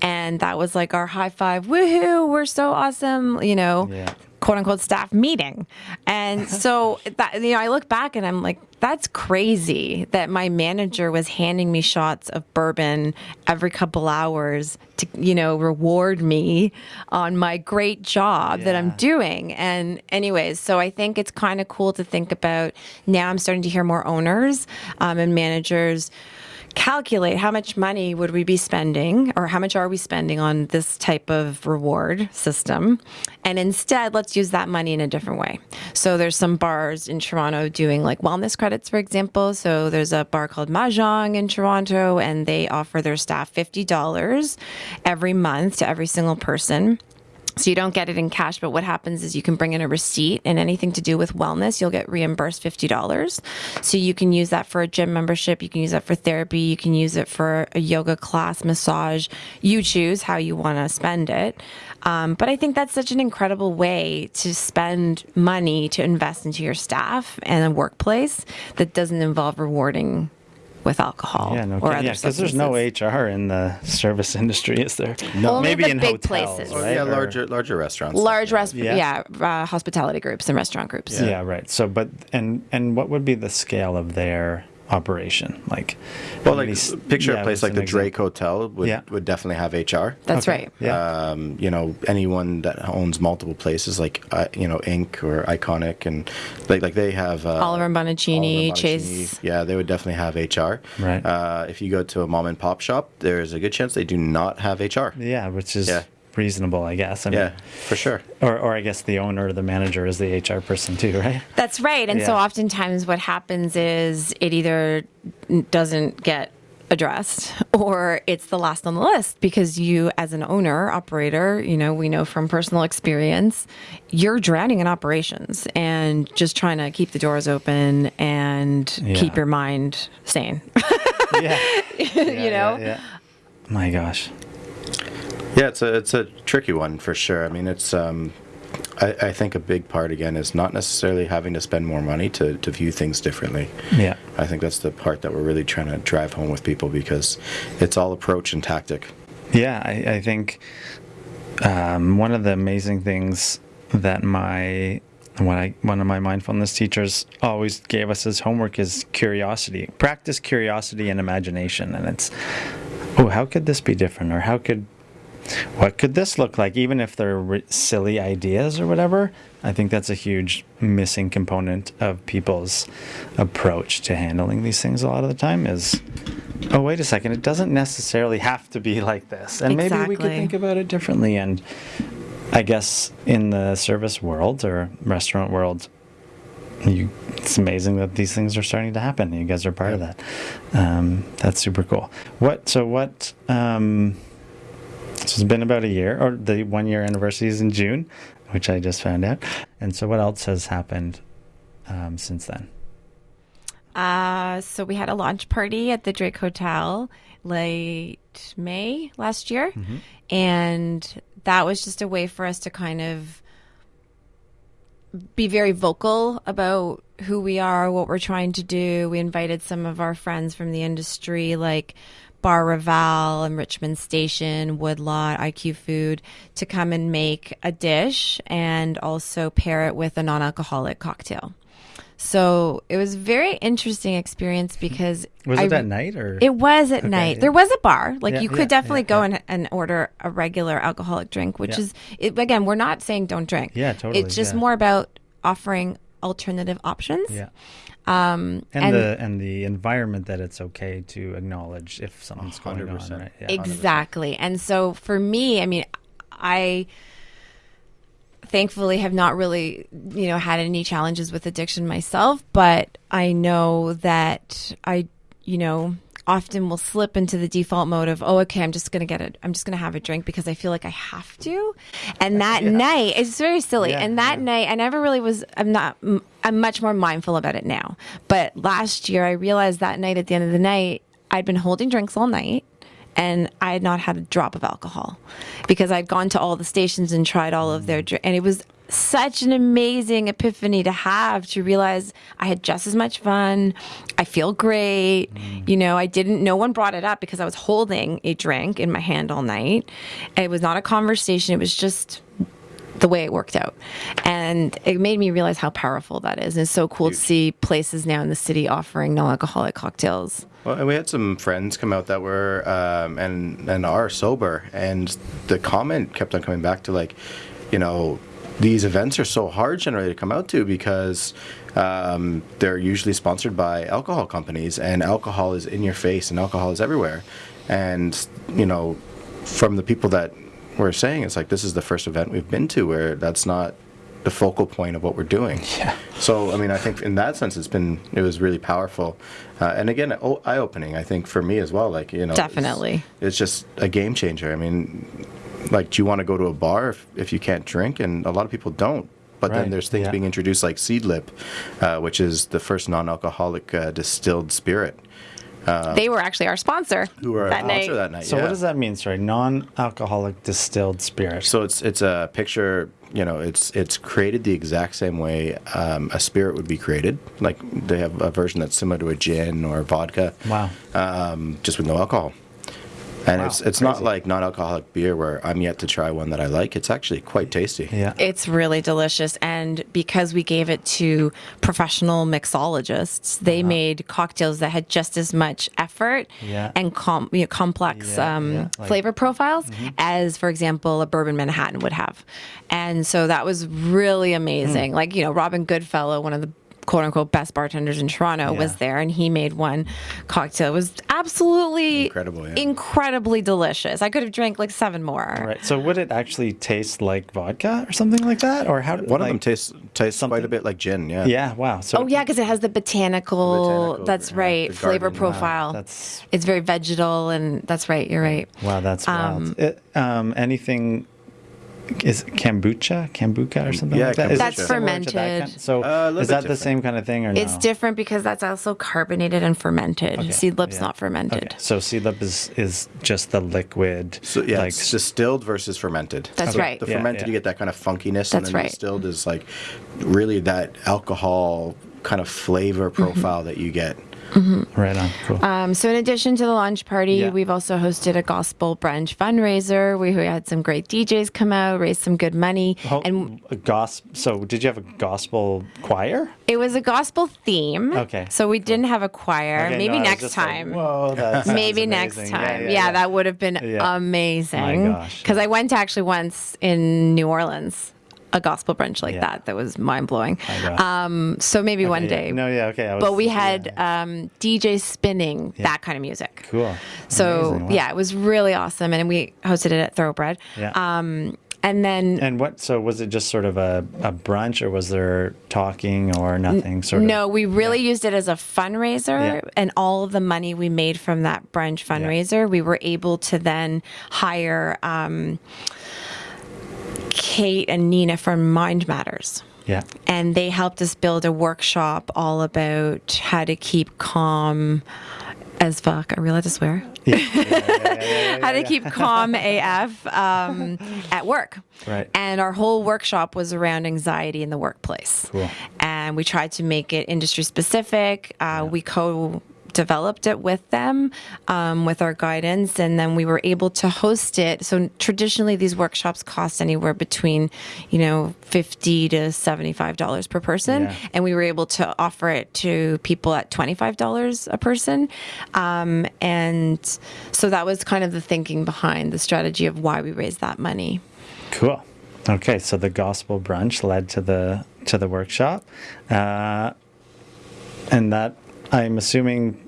and that was like our high five woohoo we're so awesome you know Yeah. Quote unquote staff meeting. And so that you know, I look back and I'm like, that's crazy that my manager was handing me shots of bourbon every couple hours to, you know, reward me on my great job that I'm doing. And anyways, so I think it's kind of cool to think about now I'm starting to hear more owners um, and managers calculate how much money would we be spending or how much are we spending on this type of reward system? And instead let's use that money in a different way. So there's some bars in toronto doing like wellness credits for example. So there's a bar called mahjong in toronto and they offer their staff $50 every month to every single person so you don't get it in cash, but what happens is you can bring in a receipt and anything to do with wellness, you'll get reimbursed $50. So you can use that for a gym membership, you can use that for therapy, you can use it for a yoga class, massage. You choose how you want to spend it. Um, but I think that's such an incredible way to spend money to invest into your staff and a workplace that doesn't involve rewarding with alcohol Yeah, no or kidding. other Yeah, because there's no. HR in the service industry, is there? No. Only maybe the in big hotels, places. Or, right? yeah larger larger restaurants Large yeah. rest, Yeah. yeah, uh, hospitality groups and restaurant groups. Yeah. right. So, but and and what would be the scale of their operation? Like, well like many picture yeah, a place like an the example? drake hotel would, Yeah. would definitely have hr That's Okay. right. Yeah. um, you know anyone that owns multiple places like uh, you know INK or Iconic and like like they have uh, Oliver Bonacini, Oliver Chase. Yeah, they would definitely have HR. Right. Uh, if you go to a mom and pop shop, there's a good chance they do not have HR. yeah, which is Yeah. Reasonable, I guess. I mean, Yeah, for sure. Or, or I guess the owner or the manager is the HR person too, right? That's right. And so oftentimes what happens is it either doesn't get addressed or it's the last on the list because you as an owner operator you know we know from personal experience you're drowning in operations and just trying to keep the doors open and Yeah. keep your mind sane yeah. you know Yeah, yeah. My gosh. Yeah, it's a it's a tricky one for sure. I mean, it's um, I, I think a big part again is not necessarily having to spend more money to to view things differently. Yeah. I think that's the part that we're really trying to drive home with people because it's all approach and tactic. Yeah, I, I think um, one of the amazing things that my when I one of my mindfulness teachers always gave us as homework is curiosity. Practice curiosity and imagination, and it's oh, how could this be different, or how could what could this look like, even if they're silly ideas or whatever. I think that's a huge missing component of people's approach to handling these things a lot of the time is oh wait a second it doesn't necessarily have to be like this. And maybe we could think about it differently. And i guess in the service world or restaurant world you it's amazing that these things are starting to happen. You guys are part of that. Um, that's super cool. What so what um, so it's been about a year or the one year anniversary is in june which I just found out. And so, what else has happened um, since then? Uh, so we had a launch party at the Drake Hotel late May last year, and that was just a way for us to kind of be very vocal about who we are, what we're trying to do. We invited some of our friends from the industry, like Bar Raval and Richmond Station, Woodlot, IQ Food, to come and make a dish and also pair it with a non alcoholic cocktail. So it was a very interesting experience because Was I- it at night or? it was at night. yeah. There was a bar. Like Yeah, you could yeah, definitely go. And, and order a regular alcoholic drink, which is it, again, we're not saying don't drink. Yeah, totally, It's just more about offering alternative options. yeah. Um, And, and, the and the environment that it's okay to acknowledge if something's going on, right? Yeah. exactly. And so for me, I mean, I thankfully have not really, you know, had any challenges with addiction myself, but I know that I, you know, often will slip into the default mode of, oh, okay, I'm just going to get it. I'm just going to have a drink because I feel like I have to. And that night, it's very silly. Yeah, and that yeah. night, I never really was, I'm not, I'm much more mindful about it now. But last year, I realized that night at the end of the night, I'd been holding drinks all night and I had not had a drop of alcohol because I'd gone to all the stations and tried all of their dr- and it was such an amazing epiphany to have to realize I had just as much fun. I feel great. You know, I didn't no one brought it up because I was holding a drink in my hand all night. It was not a conversation. It was just the way it worked out. And it made me realize how powerful that is. And it's so cool to see places now in the city offering non-alcoholic cocktails. Well, and we had some friends come out that were um, and and are sober, and the comment kept on coming back to like, you know, these events are so hard generally to come out to because um, they're usually sponsored by alcohol companies, and alcohol is in your face, and alcohol is everywhere, and you know, from the people that were saying, it's like this is the first event we've been to where that's not the focal point of what we're doing. Yeah. So, I mean, I think in that sense, it's been it was really powerful, uh, and again, eye opening. I think for me as well. Like you know, it's- Definitely. it's, just a game changer. I mean, like, do you want to go to a bar if, if you can't drink? And a lot of people don't. But Right, then there's things yeah. being introduced like Seedlip, uh, which is the first non-alcoholic uh, distilled spirit. they were actually our sponsor Who are a that night. sponsor that night? So yeah. what does that mean? Sorry, non-alcoholic distilled spirit. So it's it's a picture. You know, it's it's created the exact same way um, a spirit would be created. Like they have a version that's similar to a gin or vodka. Wow. Um, just with no alcohol. And Wow, it's it's not like non-alcoholic beer where I'm yet to try one that I like. It's actually quite tasty. Yeah. It's really delicious. And because we gave it to professional mixologists, they made cocktails that had just as much effort Uh-huh. Yeah. and com- you know, complex Yeah, um, yeah, like- Mm-hmm. flavor profiles as, for example, a bourbon Manhattan would have. And so that was really amazing. Hmm. Like, you know, Robin Goodfellow, one of the quote unquote best bartenders in Toronto, was there and he made one cocktail. It was absolutely Incredible, yeah. incredibly delicious. I could have drank like seven more. Right. So would it actually taste like vodka or something like that, or how? One of them like- tastes tastes quite a bit like gin. Yeah. Yeah. Wow. So Oh yeah, because it has the botanical. Botanical, that's yeah, right. the Flavor garden, wow, profile. that's- it's very vegetal, and that's right. You're right. Wow, that's Um, wild. It, um, anything is kombucha, kombucha, or something Yeah, like that? Is it That's similar to that fermented. kind- So Uh, is bit that the same kind of thing, or no? It's different because that's also carbonated and fermented. Okay, Seedlip's yeah. not fermented. Okay. So seedlip is is just the liquid. So yeah, like it's distilled versus fermented. That's So right. The Yeah, fermented, yeah. you get that kind of funkiness, That's and then right. distilled is like really that alcohol kind of flavor Mm-hmm. profile that you get. Right on. Cool. Um, so in addition to the launch party, Yeah. we've also hosted a gospel brunch fundraiser. We had some great DJs come out, raised some good money, Ho- and a gospel. So did you have a gospel choir? it was a gospel theme. Okay, So we didn't have a choir. Okay, Maybe no, next just like, time. Whoa, that Maybe next amazing. time. Yeah, that would have been Yeah. amazing. My gosh, Because I went to actually once in New Orleans, a gospel brunch like Yeah. that. That was mind blowing. Um, so maybe one Yeah, day. No, yeah, okay. I was, But we yeah, had um, DJ spinning that kind of music. cool. So Amazing. Wow. yeah, it was really awesome, and we hosted it at Thoroughbred. Yeah. Um, and then And what? So was it just sort of a, a brunch, or was there talking or nothing? Sort of. No, we really used it as a fundraiser, Yeah. and all of the money we made from that brunch fundraiser, we were able to then hire um, Kate and Nina from Mind Matters. Yeah. And they helped us build a workshop all about how to keep calm as fuck. We allowed to swear? how to keep calm AF um, at work. Right. And our whole workshop was around anxiety in the workplace. Cool. And we tried to make it industry specific. Uh, We co developed it with them um, with our guidance and then we were able to host it so traditionally these workshops cost anywhere between you know 50 to 75 dollars per person Yeah. and we were able to offer it to people at 25 dollars a person um, and so that was kind of the thinking behind the strategy of why we raised that money Cool. Okay, so the gospel brunch led to the to the workshop, uh, and that I'm assuming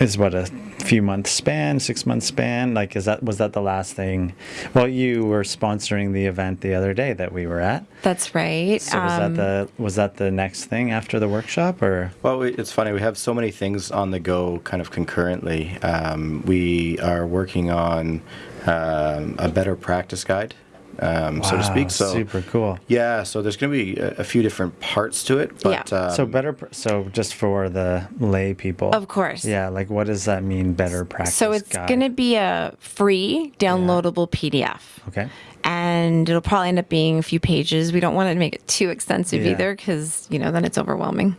is what a few month span, six month span. Like, is that was that the last thing? Well, you were sponsoring the event the other day that we were at. that's right So was Um, that the was that the next thing after the workshop, or Well, we, it's funny. We have so many things on the go, kind of concurrently. Um, we are working on um, a better practice guide, um, so to speak. So super cool. Yeah, so there's going to be a, a few different parts to it, but Yeah. um, so better. pr- So just for the lay people, Of course. Yeah, like what does that mean? Better practice. so it's going to be a free downloadable pdf Okay. and it'll probably end up being a few pages. We don't want to make it too extensive Yeah. either because, you know, then it's overwhelming.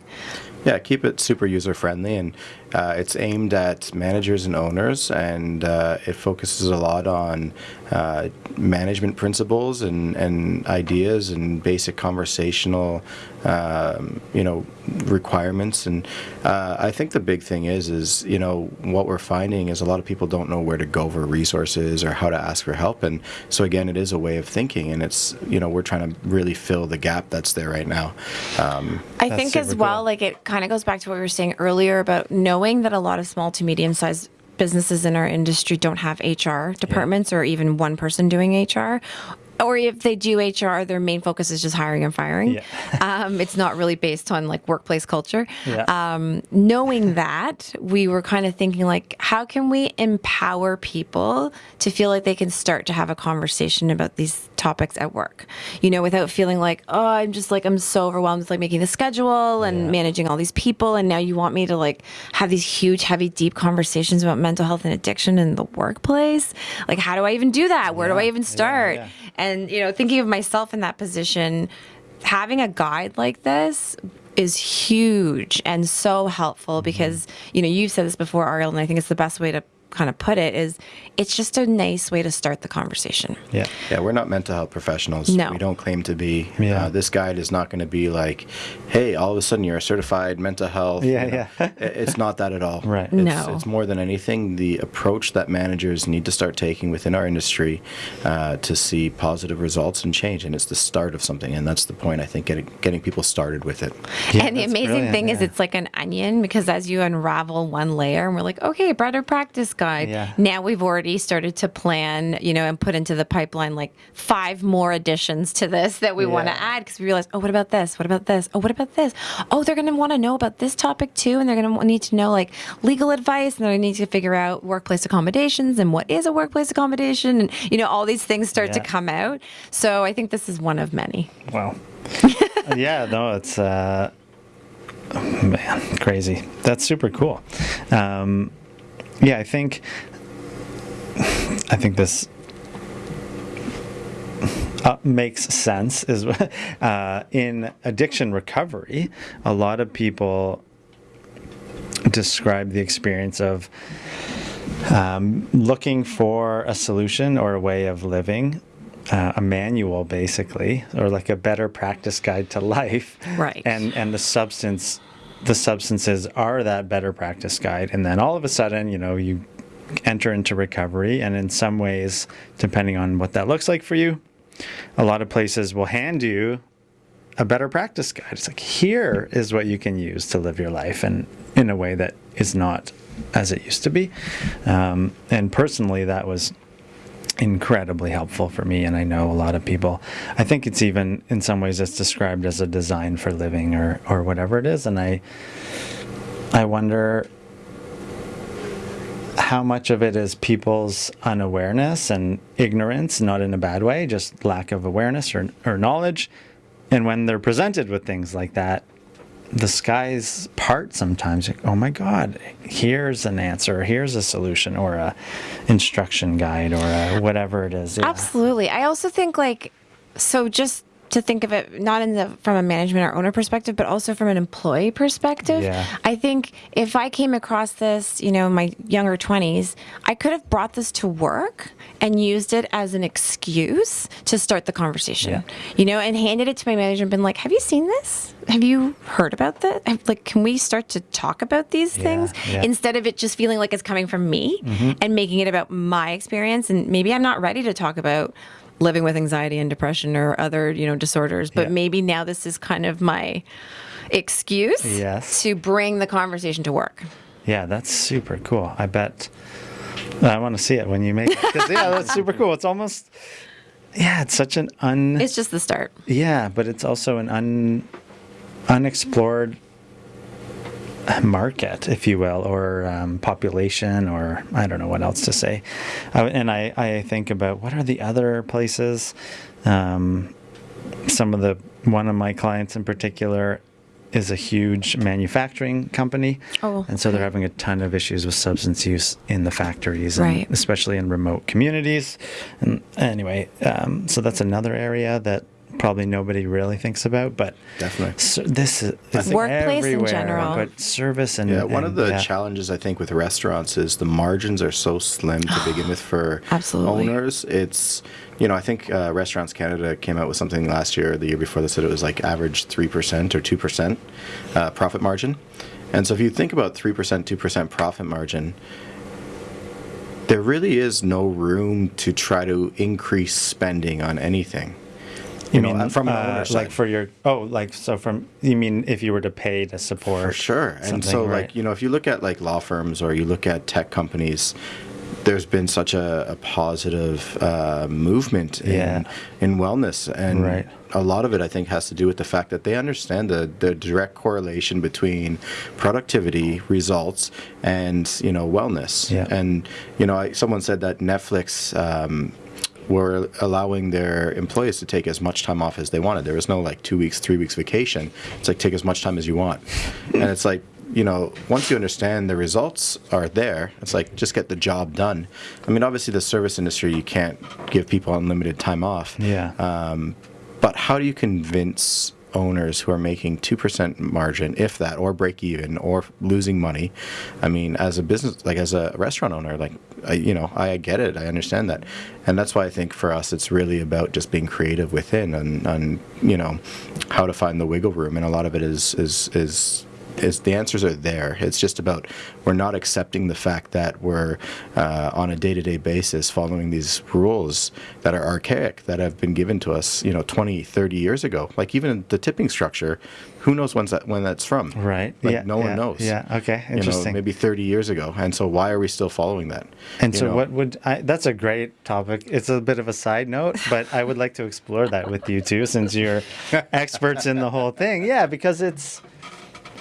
Yeah, keep it super user friendly, and uh, it's aimed at managers and owners, and uh, it focuses a lot on uh, management principles and, and ideas and basic conversational, um, you know, requirements. And uh, I think the big thing is, is you know, what we're finding is a lot of people don't know where to go for resources or how to ask for help, and so again, it is a way of thinking, and it's you know, we're trying to really fill the gap that's there right now. Um, I think as super well, cool. like it kind of goes back to what we were saying earlier about knowing that a lot of small to medium sized businesses in our industry don't have HR departments or even one person doing HR. Or if they do HR, their main focus is just hiring and firing. Yeah. um, it's not really based on like workplace culture. Yeah. Um, knowing that, we were kind of thinking like, how can we empower people to feel like they can start to have a conversation about these topics at work? You know, without feeling like, oh, I'm just like I'm so overwhelmed with like making the schedule and Yeah. managing all these people, and now you want me to like have these huge, heavy, deep conversations about mental health and addiction in the workplace. Like, how do I even do that? Where do I even start? yeah. And you know, thinking of myself in that position, having a guide like this is huge and so helpful Mm-hmm. because you know you've said this before ariel and i think it's the best way to kind of put it is it's just a nice way to start the conversation Yeah. Yeah, we're not mental health professionals. No. We don't claim to be. Yeah. Uh, this guide is not going to be like, hey, all of a sudden you're a certified mental health. Yeah, you know. yeah. It's not that at all. Right. It's, No. It's more than anything the approach that managers need to start taking within our industry uh, to see positive results and change. And it's the start of something. And that's the point, I think, getting, getting people started with it. Yeah, and the amazing brilliant, thing is it's like an onion because as you unravel one layer and we're like okay better practice guide Yeah. now we've already started to plan you know and put into the pipeline like five more additions to this that we want to add because we realize oh what about this what about this oh what about this oh they're going to want to know about this topic too and they're going to need to know like legal advice and they're going to need to figure out workplace accommodations and what is a workplace accommodation and you know all these things start to come out so i think this is one of many Wow. yeah, no, it's uh, man, crazy. That's super cool. Um, yeah, I think I think this uh, makes sense. Is uh, in addiction recovery, a lot of people describe the experience of um, looking for a solution or a way of living, uh, a manual basically, or like a better practice guide to life. Right. And and the substance, the substances are that better practice guide, and then all of a sudden, you know, you enter into recovery, and in some ways, depending on what that looks like for you, a lot of places will hand you a better practice guide. It's like here is what you can use to live your life and in a way that is not as it used to be. Um, and personally, that was incredibly helpful for me. And I know a lot of people. I think it's even in some ways it's described as a design for living or or whatever it is. And I I wonder how much of it is people's unawareness and ignorance, not in a bad way, just lack of awareness or, or knowledge. And when they're presented with things like that, the skies part sometimes. Oh my God, here's an answer, here's a solution, or a instruction guide, or a whatever it is. Yeah. Absolutely. I also think like so just to think of it not in the from a management or owner perspective, but also from an employee perspective. Yeah. I think if I came across this, you know, in my younger twenties, I could have brought this to work and used it as an excuse to start the conversation. Yeah. You know, and handed it to my manager and been like, "Have you seen this? Have you heard about that? Like, can we start to talk about these Yeah, things instead of it just feeling like it's coming from me mm-hmm. and making it about my experience? And maybe I'm not ready to talk about." Living with anxiety and depression or other you know disorders but Yeah. maybe now this is kind of my excuse Yes. to bring the conversation to work Yeah, that's super cool. I bet I want to see it when you make it yeah, that's super cool. It's almost, yeah, it's such an un. it's just the start Yeah, but it's also an un unexplored market, if you will, or um, population, or I don't know what else to say. Uh, and I, I think about what are the other places. Um, some of the one of my clients in particular is a huge manufacturing company, Oh, and so they're having a ton of issues with substance use in the factories, and Right. especially in remote communities. And anyway, um, so that's another area that probably nobody really thinks about, but Definitely. so this is it's Workplace in general. but service and Yeah, one of the yeah. challenges I think with restaurants is the margins are so slim to begin with for Absolutely. owners. It's you know I think uh, Restaurants Canada came out with something last year, or the year before that said it was like average three percent or two percent uh, profit margin. And so if you think about three percent, two percent profit margin, there really is no room to try to increase spending on anything. You know, mean from an uh, like for your oh like so from you mean if you were to pay to support For sure. And so, right. like, you know, if you look at like law firms or you look at tech companies, there's been such a, a positive uh, movement in, Yeah. in wellness. And Right. a lot of it, I think, has to do with the fact that they understand the, the direct correlation between productivity, results, and, you know, wellness. Yeah. And, you know, I, someone said that Netflix. Um, were allowing their employees to take as much time off as they wanted. There was no like two weeks, three weeks vacation. It's like take as much time as you want. and it's like, you know, once you understand the results are there, it's like just get the job done. I mean, obviously, the service industry, you can't give people unlimited time off. yeah Um, but how do you convince owners who are making 2% margin, if that, or break even, or losing money? I mean, as a business, like as a restaurant owner, like, I, you know, I get it. I understand that. And that's why I think for us, it's really about just being creative within and, and you know, how to find the wiggle room. And a lot of it is, is, is, is the answers are there. It's just about we're not accepting the fact that we're uh, on a day-to-day basis following these rules that are archaic that have been given to us, you know, 20, 30 years ago. Like even the tipping structure, who knows when's that when that's from? right Like yeah no one yeah, knows. yeah okay You know, interesting maybe 30 years ago. And so why are we still following that? and You so know? what would I, that's a great topic it's a bit of a side note but i would like to explore that with you too since you're experts in the whole thing yeah because it's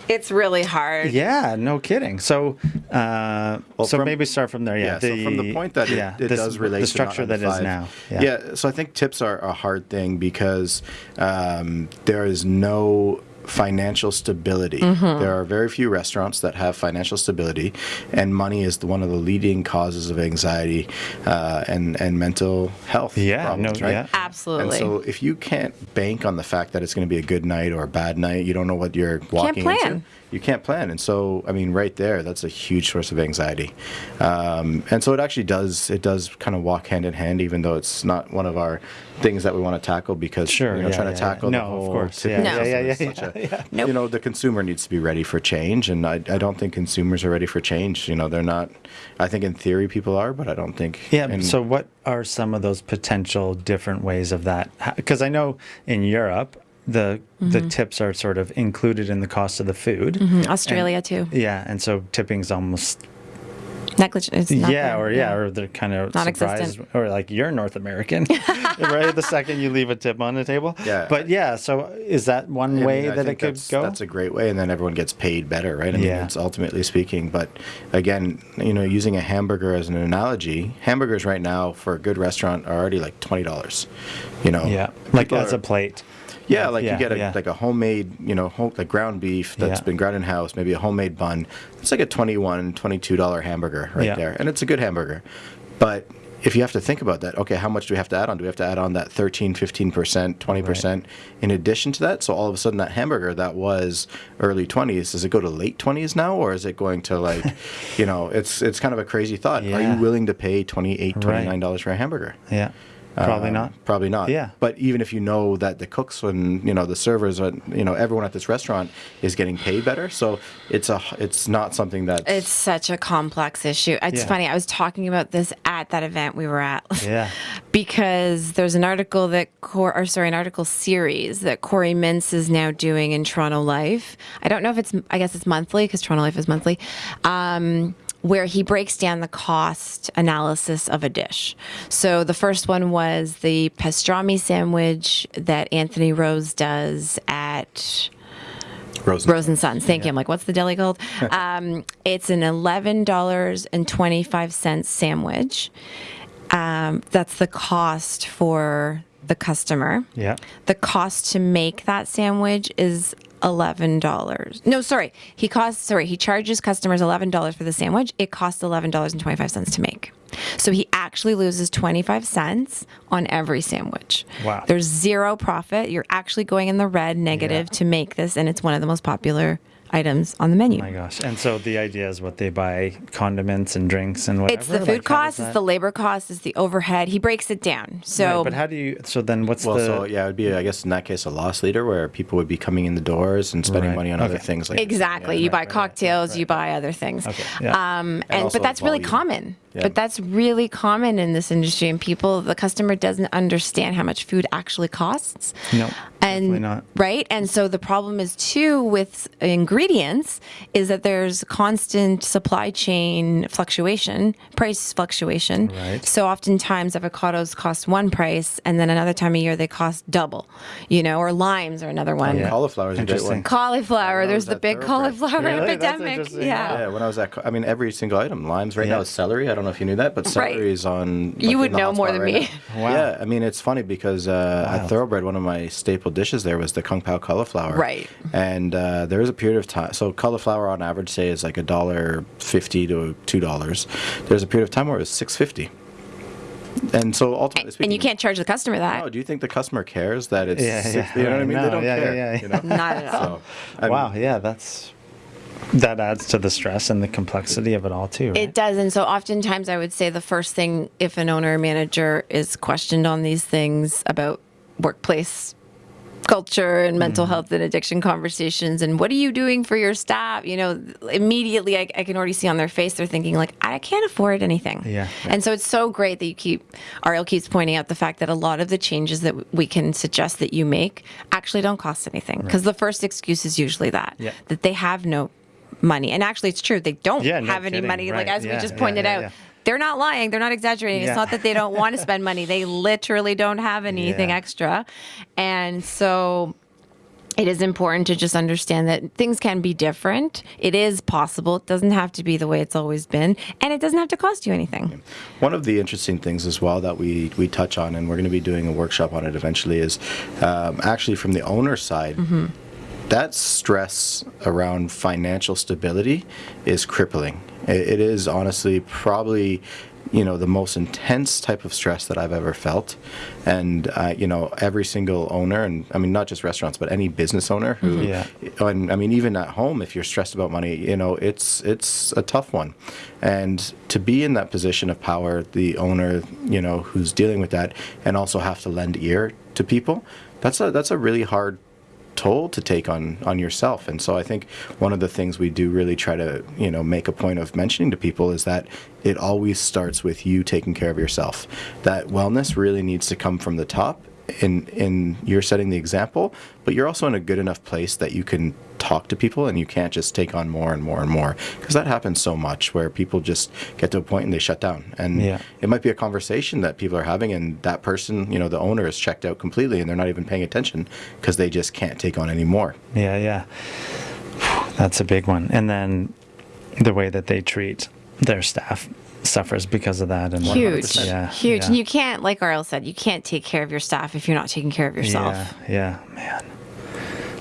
it's really hard yeah no kidding so uh Well, so from- maybe start from there yeah, Yeah, so from the point that it, yeah, it this- does relate to the to structure that is 995. now Yeah. so I think tips are a hard thing because um, there is no financial stability. Mm-hmm. There are very few restaurants that have financial stability, and money is the, one of the leading causes of anxiety uh, and and mental health Yeah, problems. no, right? yeah. absolutely And so, if you can't bank on the fact that it's going to be a good night or a bad night, you don't know what you're walking can't plan. into. You can't plan, and so I mean, right there, that's a huge source of anxiety. Um, and so, it actually does it does kind of walk hand in hand, even though it's not one of our things that we want to tackle because Sure, you know, yeah, trying yeah, to yeah. tackle No, the of whole course, tipping yeah, yeah, system yeah, yeah, a- yeah. Nope. You know, the consumer needs to be ready for change, and I, I don't think consumers are ready for change. You know, they're not. I think in theory people are, but I don't think. Yeah. in- so, what are some of those potential different ways of that? Because I know in Europe, the the tips are sort of included in the cost of the food. Mhm. australia too Yeah, and so tipping's almost Negligent. It's not yeah, there, or yeah, or they're kind of Non-existent. surprised, or like you're North American, right? The second you leave a tip on the table. Yeah. But yeah, so is that one I way mean, that it could go? That's a great way, and then everyone gets paid better, right? I mean, Yeah. it's ultimately speaking. But again, you know, using a hamburger as an analogy, hamburgers right now for a good restaurant are already like twenty dollars. You know, yeah, like as are- a plate. Yeah, like Yeah, you get a, yeah. like a homemade, you know, home, like ground beef that's Yeah. been ground in house, maybe a homemade bun. It's like a 21 $22 hamburger right Yeah. there. And it's a good hamburger. But if you have to think about that, okay, how much do we have to add on? Do we have to add on that 13, 15%, 20% in addition to that? So all of a sudden that hamburger that was early 20s, does it go to late 20s now or is it going to like, you know, it's it's kind of a crazy thought. Are you willing to pay 28, Right. $29 for a hamburger? Yeah, probably Um, not. Probably not. Yeah. But even if you know that the cooks and you know the servers and you know everyone at this restaurant is getting paid better, so it's a it's not something that It's such a complex issue. It's Yeah. funny. I was talking about this at that event we were at. Yeah. because there's an article that Cor, or sorry, an article series that Corey Mintz is now doing in Toronto Life. I don't know if it's, I guess it's monthly because Toronto Life is monthly. Um, where he breaks down the cost analysis of a dish. So the first one was the pastrami sandwich that Anthony Rose does at Rose. Rose and Sons. Thank you. I'm like, what's the deli called? um, it's an eleven dollars and twenty five cents sandwich. Um, that's the cost for the customer. Yeah. The cost to make that sandwich is eleven dollars. No, sorry, he costs. Sorry, he charges customers eleven dollars for the sandwich. It costs eleven dollars and twenty five cents to make. So he actually loses twenty five cents on every sandwich. Wow. There's zero profit. You're actually going in the red negative Yeah. to make this, and it's one of the most popular items on the menu. Oh my gosh. And so the idea is what they buy condiments and drinks and whatever. it's the food how cost, it's the labor cost, it's the overhead. He breaks it down. So Right, but how do you? So then, what's Well, the? so yeah, it would be I guess in that case a loss leader where people would be coming in the doors and spending Right, money on other things like Exactly. Yeah, you right, buy right, right, cocktails, right, you buy other things. Okay, yeah. Um, and, also but that's really common. Yeah. But that's really common in this industry, and people, the customer doesn't understand how much food actually costs. No, and not. right, and so the problem is too with ingredients is that there's constant supply chain fluctuation, price fluctuation. Right. So oftentimes avocados cost one price, and then another time of year they cost double. You know, or limes are another one. Yeah. Cauliflower is a great Interesting. one. Cauliflower. There's the big cauliflower Really? Epidemic. interesting. Yeah. Yeah, when I was at, I mean, every single item. Limes right Yeah. now is celery. I don't know if you knew that, but Right. celery is on. like, You would know more than right me. Wow. Yeah, I mean, it's funny because uh, Wild. at Thoroughbred, one of my staple dishes there was the kung pao cauliflower. Right. And uh, there was a period of time. So cauliflower on average, say, is like a dollar fifty to two dollars. There's a period of time where it was six fifty. And so ultimately speaking, And you can't charge the customer that. No, do you think the customer cares that it's? Yeah, six, yeah, you know what I mean? No, they don't yeah, yeah, care. yeah, You know? Not at all. So, wow. mean, Yeah, that's that adds to the stress and the complexity of it all too. Right? It does. And so oftentimes I would say the first thing if an owner or manager is questioned on these things about workplace culture and mental Mm-hmm. health and addiction conversations and what are you doing for your staff you know immediately I, I can already see on their face they're thinking like i can't afford anything Yeah. and so it's so great that you keep ariel keeps pointing out the fact that a lot of the changes that we can suggest that you make actually don't cost anything because the first excuse is usually that Yeah. that they have no money and actually it's true they don't Yeah, no have any kidding. money like Right. as we Yeah, just yeah, pointed yeah, out yeah. They're not lying they're not exaggerating Yeah. it's not that they don't want to spend money they literally don't have anything Yeah. extra and so it is important to just understand that things can be different. It is possible. It doesn't have to be the way it's always been, and it doesn't have to cost you anything. One of the interesting things as well that we, we touch on, and we're going to be doing a workshop on it eventually, is um, actually from the owner's side. That stress around financial stability is crippling. It, it is honestly probably, you know, the most intense type of stress that I've ever felt. And uh, you know, every single owner, and I mean not just restaurants, but any business owner who, Yeah. and I mean even at home, if you're stressed about money, you know, it's it's a tough one. And to be in that position of power, the owner, you know, who's dealing with that, and also have to lend ear to people, that's a that's a really hard toll to take on on yourself. And so i think one of the things we do really try to you know make a point of mentioning to people is that it always starts with you taking care of yourself. That wellness really needs to come from the top in in you're setting the example, but you're also in a good enough place that you can talk to people and you can't just take on more and more and more because that happens so much where people just get to a point and they shut down and Yeah. it might be a conversation that people are having and that person you know the owner is checked out completely and they're not even paying attention because they just can't take on any more Yeah, yeah. That's a big one. And then the way that they treat their staff suffers because of that. And Huge, Yeah, huge. yeah. And you can't, like Arl said, you can't take care of your staff if you're not taking care of yourself. Yeah, yeah, man.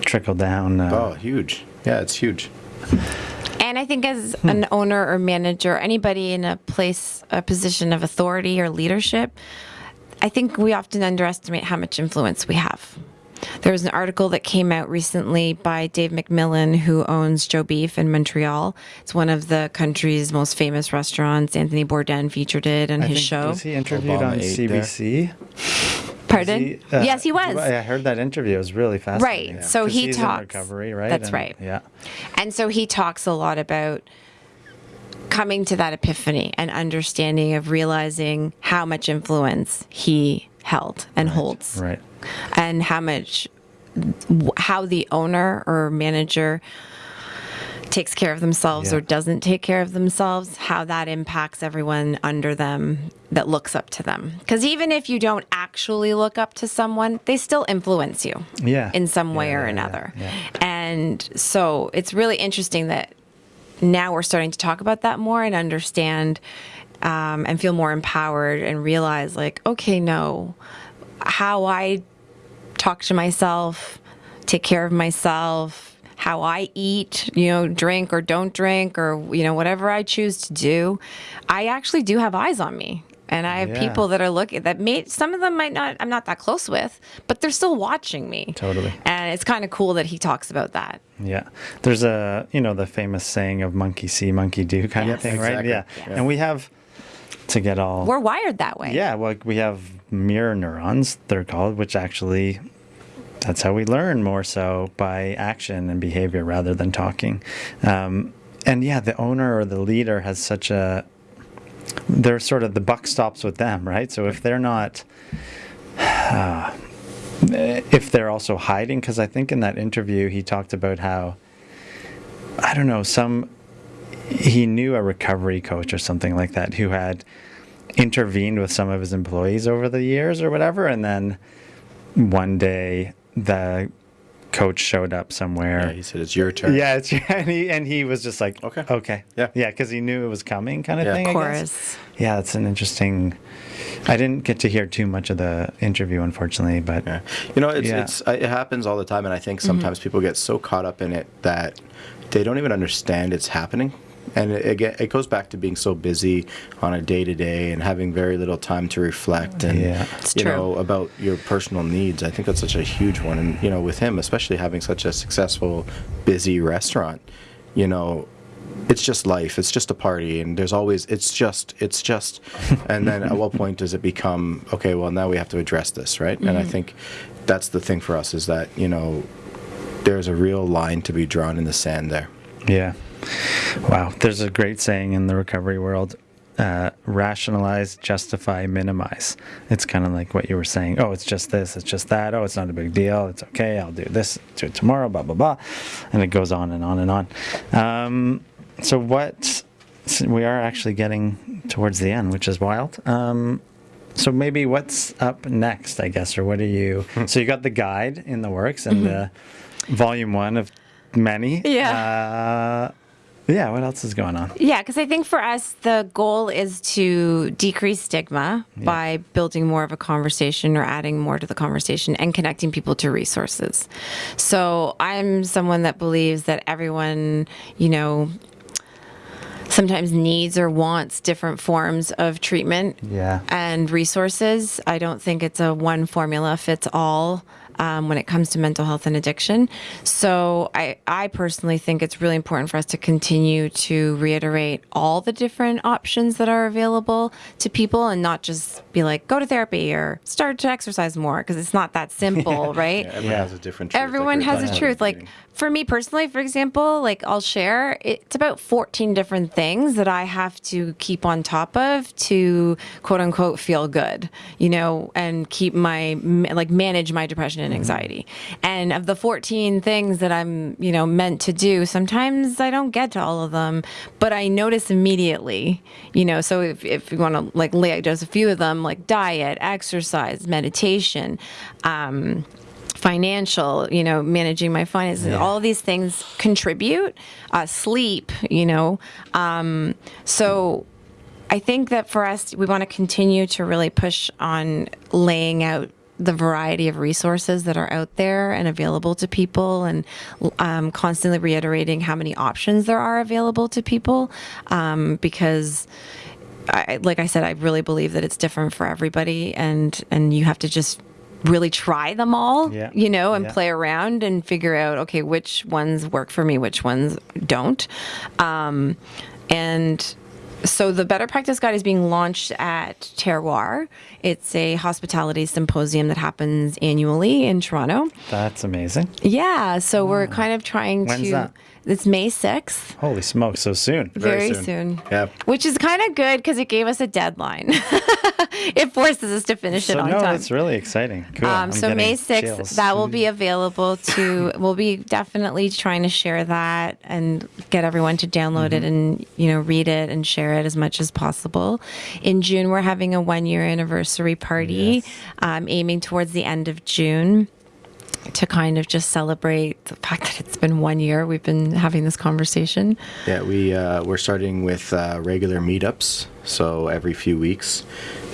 Trickle down. Uh, oh huge yeah it's huge And I think as an owner or manager, anybody in a place, a position of authority or leadership, I think we often underestimate how much influence we have. There was an article that came out recently by Dave McMillan, who owns Joe Beef in Montreal. It's one of the country's most famous restaurants. Anthony Bourdain featured it on I his think- show. Was he interviewed Obama on ate there. CBC? Pardon? He, uh, yes, he was. I heard that interview. It was really fascinating. Right, So he he's talks- in recovery, right? that's And- right. Yeah. And so he talks a lot about coming to that epiphany and understanding of realizing how much influence he held and holds Right. And how much how the owner or manager takes care of themselves Yeah. or doesn't take care of themselves how that impacts everyone under them that looks up to them because even if you don't actually look up to someone they still influence you Yeah. in some way Yeah, or another and so it's really interesting that now we're starting to talk about that more and understand um, and feel more empowered and realize like okay no how i talk to myself take care of myself how i eat you know drink or don't drink or you know whatever i choose to do i actually do have eyes on me and i have Yeah. people that are looking that may some of them might not i'm not that close with but they're still watching me Totally. and it's kind of cool that he talks about that Yeah. There's a, you know, the famous saying of monkey see, monkey do kind Yes. of thing, right? Yeah. Yeah. And we have, to get all. we're wired that way Yeah, well, we have mirror neurons, they're called, which actually that's how we learn more so by action and behavior rather than talking. Um, and yeah, the owner or the leader has such a they're sort of the buck stops with them, right? So if they're not uh, if they're also hiding because I think in that interview he talked about how I don't know, some he knew a recovery coach or something like that who had intervened with some of his employees over the years or whatever and then one day the coach showed up somewhere yeah he said it's your turn yeah, it's, and he and he was just like, Okay. okay, Yeah. yeah, because he knew it was coming, kind of Yeah. thing. of I guess. course Yeah, it's an interesting. I didn't get to hear too much of the interview, unfortunately, but Yeah. You know, it's, Yeah. it's it happens all the time, and I think Mm-hmm. sometimes people get so caught up in it that they don't even understand it's happening. And it, it, it goes back to being so busy on a day to day and having very little time to reflect and Yeah. It's you true. know about your personal needs. I think that's such a huge one, and you know, with him, especially having such a successful, busy restaurant, you know, it's just life. It's just a party, and there's always it's just it's just, and then at what point does it become okay? Well, now we have to address this, right? And I mm-hmm. think that's the thing for us is that you know there's a real line to be drawn in the sand there. yeah. Wow, there's a great saying in the recovery world: uh, rationalize, justify, minimize. It's kind of like what you were saying. Oh, it's just this. It's just that. Oh, it's not a big deal. It's okay. I'll do this. Do it tomorrow. Blah blah blah, and it goes on and on and on. Um, so what? we are actually getting towards the end, which is wild. Um, so maybe what's up next, I guess, or what are you? so you got the guide in the works and the volume one of many. Yeah. Uh, yeah. What else is going on? Yeah, because I think for us, the goal is to decrease stigma by building more of a conversation or adding more to the conversation and connecting people to resources. So I'm someone that believes that everyone, you know, sometimes needs or wants different forms of treatment Yeah. and resources. I don't think it's a one formula fits all um, when it comes to mental health and addiction. So I, I personally think it's really important for us to continue to reiterate all the different options that are available to people and not just be like, go to therapy or start to exercise more because it's not that simple, right? Yeah, everyone Yeah. has a different. Truth, like Everyone were has a truth. Like. For me personally, for example, like I'll share, it's about 14 different things that I have to keep on top of to quote unquote feel good, you know, and keep my, like manage my depression and anxiety. And of the 14 things that I'm, you know, meant to do, sometimes I don't get to all of them, but I notice immediately, you know, so if, if you want to like lay out just a few of them, like diet, exercise, meditation, um, financial, you know, managing my finances, all these things contribute. Uh, sleep, you know. Um, so I think that for us, we want to continue to really push on laying out the variety of resources that are out there and available to people and um, constantly reiterating how many options there are available to people um, because I, like I said, I really believe that it's different for everybody, and and you have to just really try them all, Yeah. you know, and Yeah. play around and figure out okay which ones work for me, which ones don't, um, and. So the Better Practice Guide is being launched at Terroir. It's a hospitality symposium that happens annually in Toronto. That's amazing. Yeah, so we're kind of trying When's to. that? It's May sixth. Holy smokes, so soon. Very, Very soon. soon. Yeah. Which is kind of good because it gave us a deadline. it forces us to finish it So on no, time. it's really exciting. Cool. Um, so May 6th, chills. that will be available to, we'll be definitely trying to share that and get everyone to download Mm-hmm. it and, you know, read it and share it as much as possible. In June, we're having a one year anniversary party, Yes. um, aiming towards the end of June to kind of just celebrate the fact that it's been one year we've been having this conversation. Yeah, we uh, we're starting with uh, regular meetups, so every few weeks.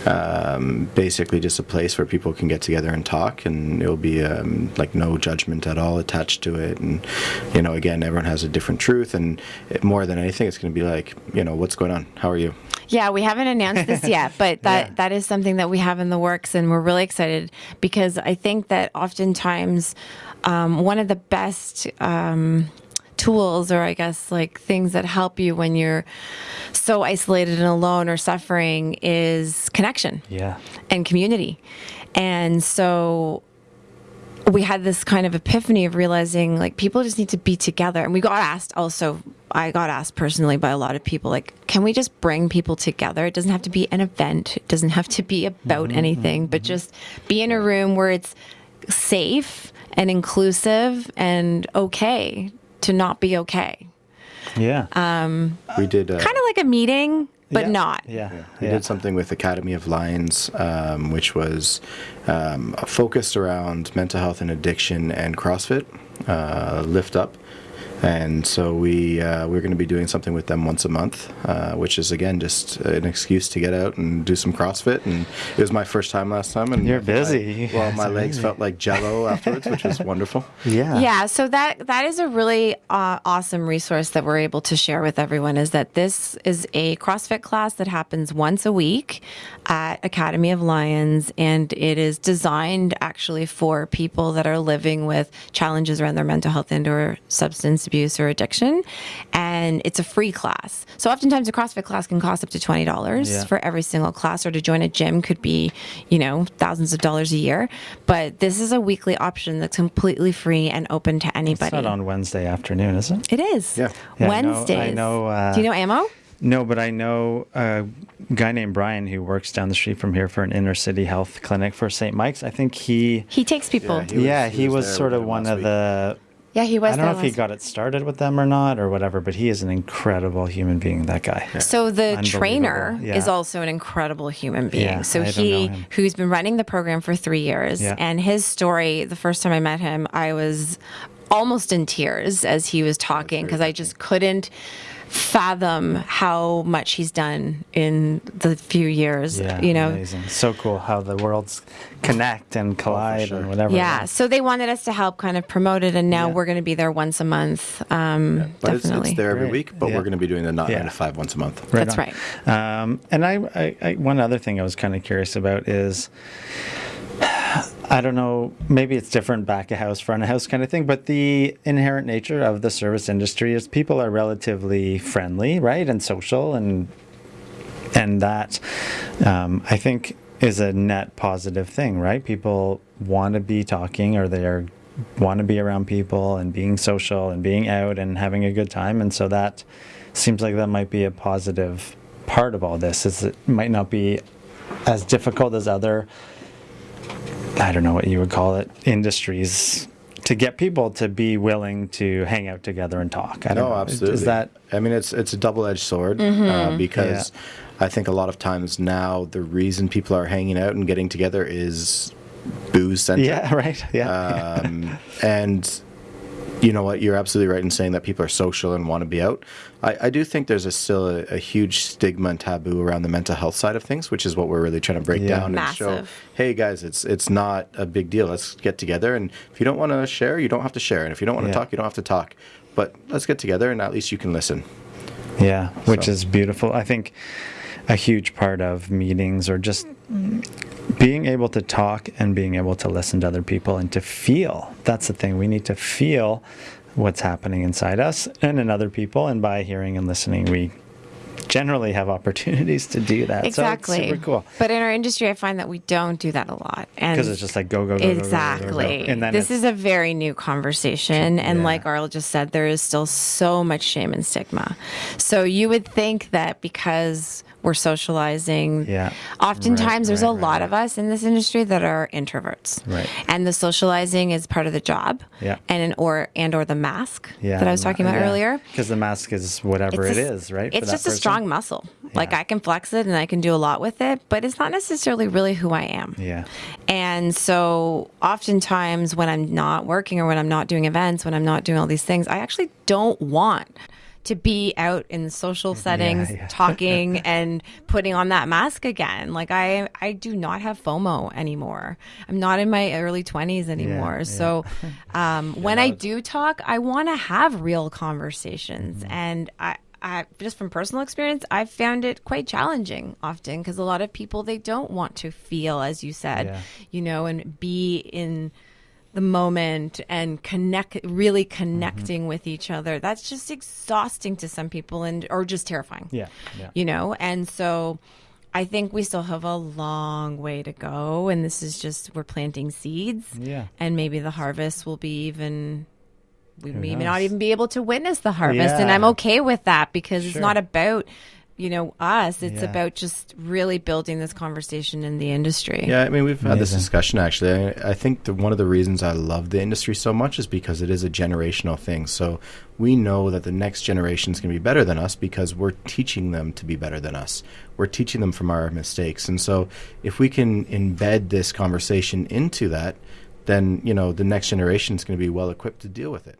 Um, basically, just a place where people can get together and talk, and it'll be um, like no judgment at all attached to it. And you know, again, everyone has a different truth, and it, more than anything, it's going to be like, you know, what's going on? How are you? Yeah, we haven't announced this yet, but that Yeah. that is something that we have in the works, and we're really excited because I think that oftentimes um, one of the best. Um, tools or i guess like things that help you when you're so isolated and alone or suffering is connection Yeah. and community. And so we had this kind of epiphany of realizing like people just need to be together. And we got asked also i got asked personally by a lot of people like can we just bring people together? It doesn't have to be an event. It doesn't have to be about mm-hmm, anything but mm-hmm. just be in a room where it's safe and inclusive and okay to not be okay Yeah. Um, We did uh, kind of like a meeting but Yeah. not Yeah. We yeah. did something with Academy of Lions, um, which was um, focused around mental health and addiction and CrossFit, uh, Lift Up. And so we uh, we're going to be doing something with them once a month, uh, which is again just an excuse to get out and do some CrossFit. And it was my first time last time, and You're busy. You well, guys my are legs busy. felt like Jello afterwards, which was wonderful. Yeah. Yeah, so that that is a really uh, awesome resource that we're able to share with everyone. Is that this is a CrossFit class that happens once a week at Academy of Lions, and it is designed actually for people that are living with challenges around their mental health and/or substance abuse or addiction, and it's a free class. So oftentimes a CrossFit class can cost up to twenty dollars Yeah. for every single class, or to join a gym could be, you know, thousands of dollars a year. But this is a weekly option that's completely free and open to anybody. It's not on Wednesday afternoon, is it? It is. Yeah. Yeah, I know- Wednesdays. I know, uh, Do you know Ammo? No, but I know a guy named Brian who works down the street from here for an inner city health clinic for St. Mike's. I think he, He takes people. Yeah, Yeah, He was- yeah, he he was was sort of them one of week. the. He was. I don't know if he got it started with them or not or whatever, but he is an incredible human being. That guy. So the trainer Yeah. is also an incredible human being. Yeah, so I he who's been running the program for 3 years Yeah. and his story the first time I met him I was almost in tears as he was talking because I just couldn't fathom how much he's done in the few years, Yeah, you know. amazing. So cool how the worlds connect and collide sure. and whatever. Yeah, so they wanted us to help kind of promote it, and now Yeah. we're going to be there once a month. Um, But it's, definitely. it's there every Great. week, but Yeah. we're going to be doing the not Yeah. nine to five once a month. That's on. Um, and I, I, I, one other thing I was kind of curious about is I don't know, maybe it's different back of house, front of house kind of thing, but the inherent nature of the service industry is people are relatively friendly, right? And social and and that um, I think is a net positive thing, right? People want to be talking or they want to be around people and being social and being out and having a good time and so that seems like that might be a positive part of all this is it might not be as difficult as other I don't know what you would call it industries to get people to be willing to hang out together and talk. I don't No, know. absolutely. Is that I mean, it's it's a double edged sword uh, because I think a lot of times now the reason people are hanging out and getting together is booze centric. yeah, right? Yeah. um, and you know what? You're absolutely right in saying that people are social and want to be out. I, I do think there's a, still a, a huge stigma and taboo around the mental health side of things, which is what we're really trying to break Yeah. down and show. Hey guys, it's it's not a big deal. Let's get together, and if you don't want to share, you don't have to share, and if you don't want to Yeah. talk, you don't have to talk. But let's get together, and at least you can listen. Yeah, which So- is beautiful. I think a huge part of meetings or just being able to talk and being able to listen to other people and to feel. That's the thing. We need to feel what's happening inside us and in other people. And by hearing and listening, we generally have opportunities to do that. Exactly. So it's super cool. But in our industry, I find that we don't do that a lot. And Because it's just like go, go, go, go, go, go, go. Exactly. And then this is a very new conversation. And Yeah. like Arl just said, there is still so much shame and stigma. So you would think that because we're socializing, Yeah. oftentimes Right, there's right, a right, lot of us in this industry that are introverts. Right. And the socializing is part of the job. Yeah. And an, or and or the mask yeah, that I was talking about earlier. Because the mask is whatever It's it a- is, right? It's just a strong muscle. Like I can flex it and I can do a lot with it, but it's not necessarily really who I am. Yeah. And so oftentimes when I'm not working or when I'm not doing events, when I'm not doing all these things, I actually don't want to be out in social settings yeah. talking and putting on that mask again. Like I I do not have FOMO anymore. I'm not in my early 20s anymore. yeah. So um, when I do talk, I want to have real conversations Mm-hmm. and I I, just from personal experience, I've found it quite challenging often because a lot of people they don't want to feel, as you said, Yeah. you know, and be in the moment and connect, really connecting with each other. That's just exhausting to some people, and or just terrifying. Yeah. Yeah. you know, and so. I think we still have a long way to go, and this is just we're planting seeds, Yeah. and maybe the harvest will be even we may knows? not even be able to witness the harvest and i'm okay with that because it's not about you know us it's Yeah. about just really building this conversation in the industry Yeah, I mean, we've had this discussion actually. I, I think the, one of the reasons I love the industry so much is because it is a generational thing. So we know that the next generation is going to be better than us because we're teaching them to be better than us. We're teaching them from our mistakes. And so if we can embed this conversation into that, then, you know, the next generation is going to be well equipped to deal with it.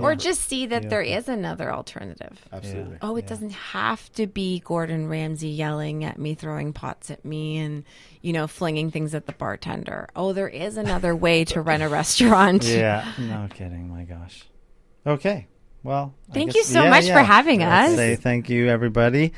Or just see that there is another alternative Absolutely. oh it doesn't have to be gordon ramsay yelling at me throwing pots at me and you know flinging things at the bartender oh there is another way to run a restaurant Yeah, no kidding. My gosh. Okay. Well, Thank guess- you so much for having Let's us. Say thank you, everybody.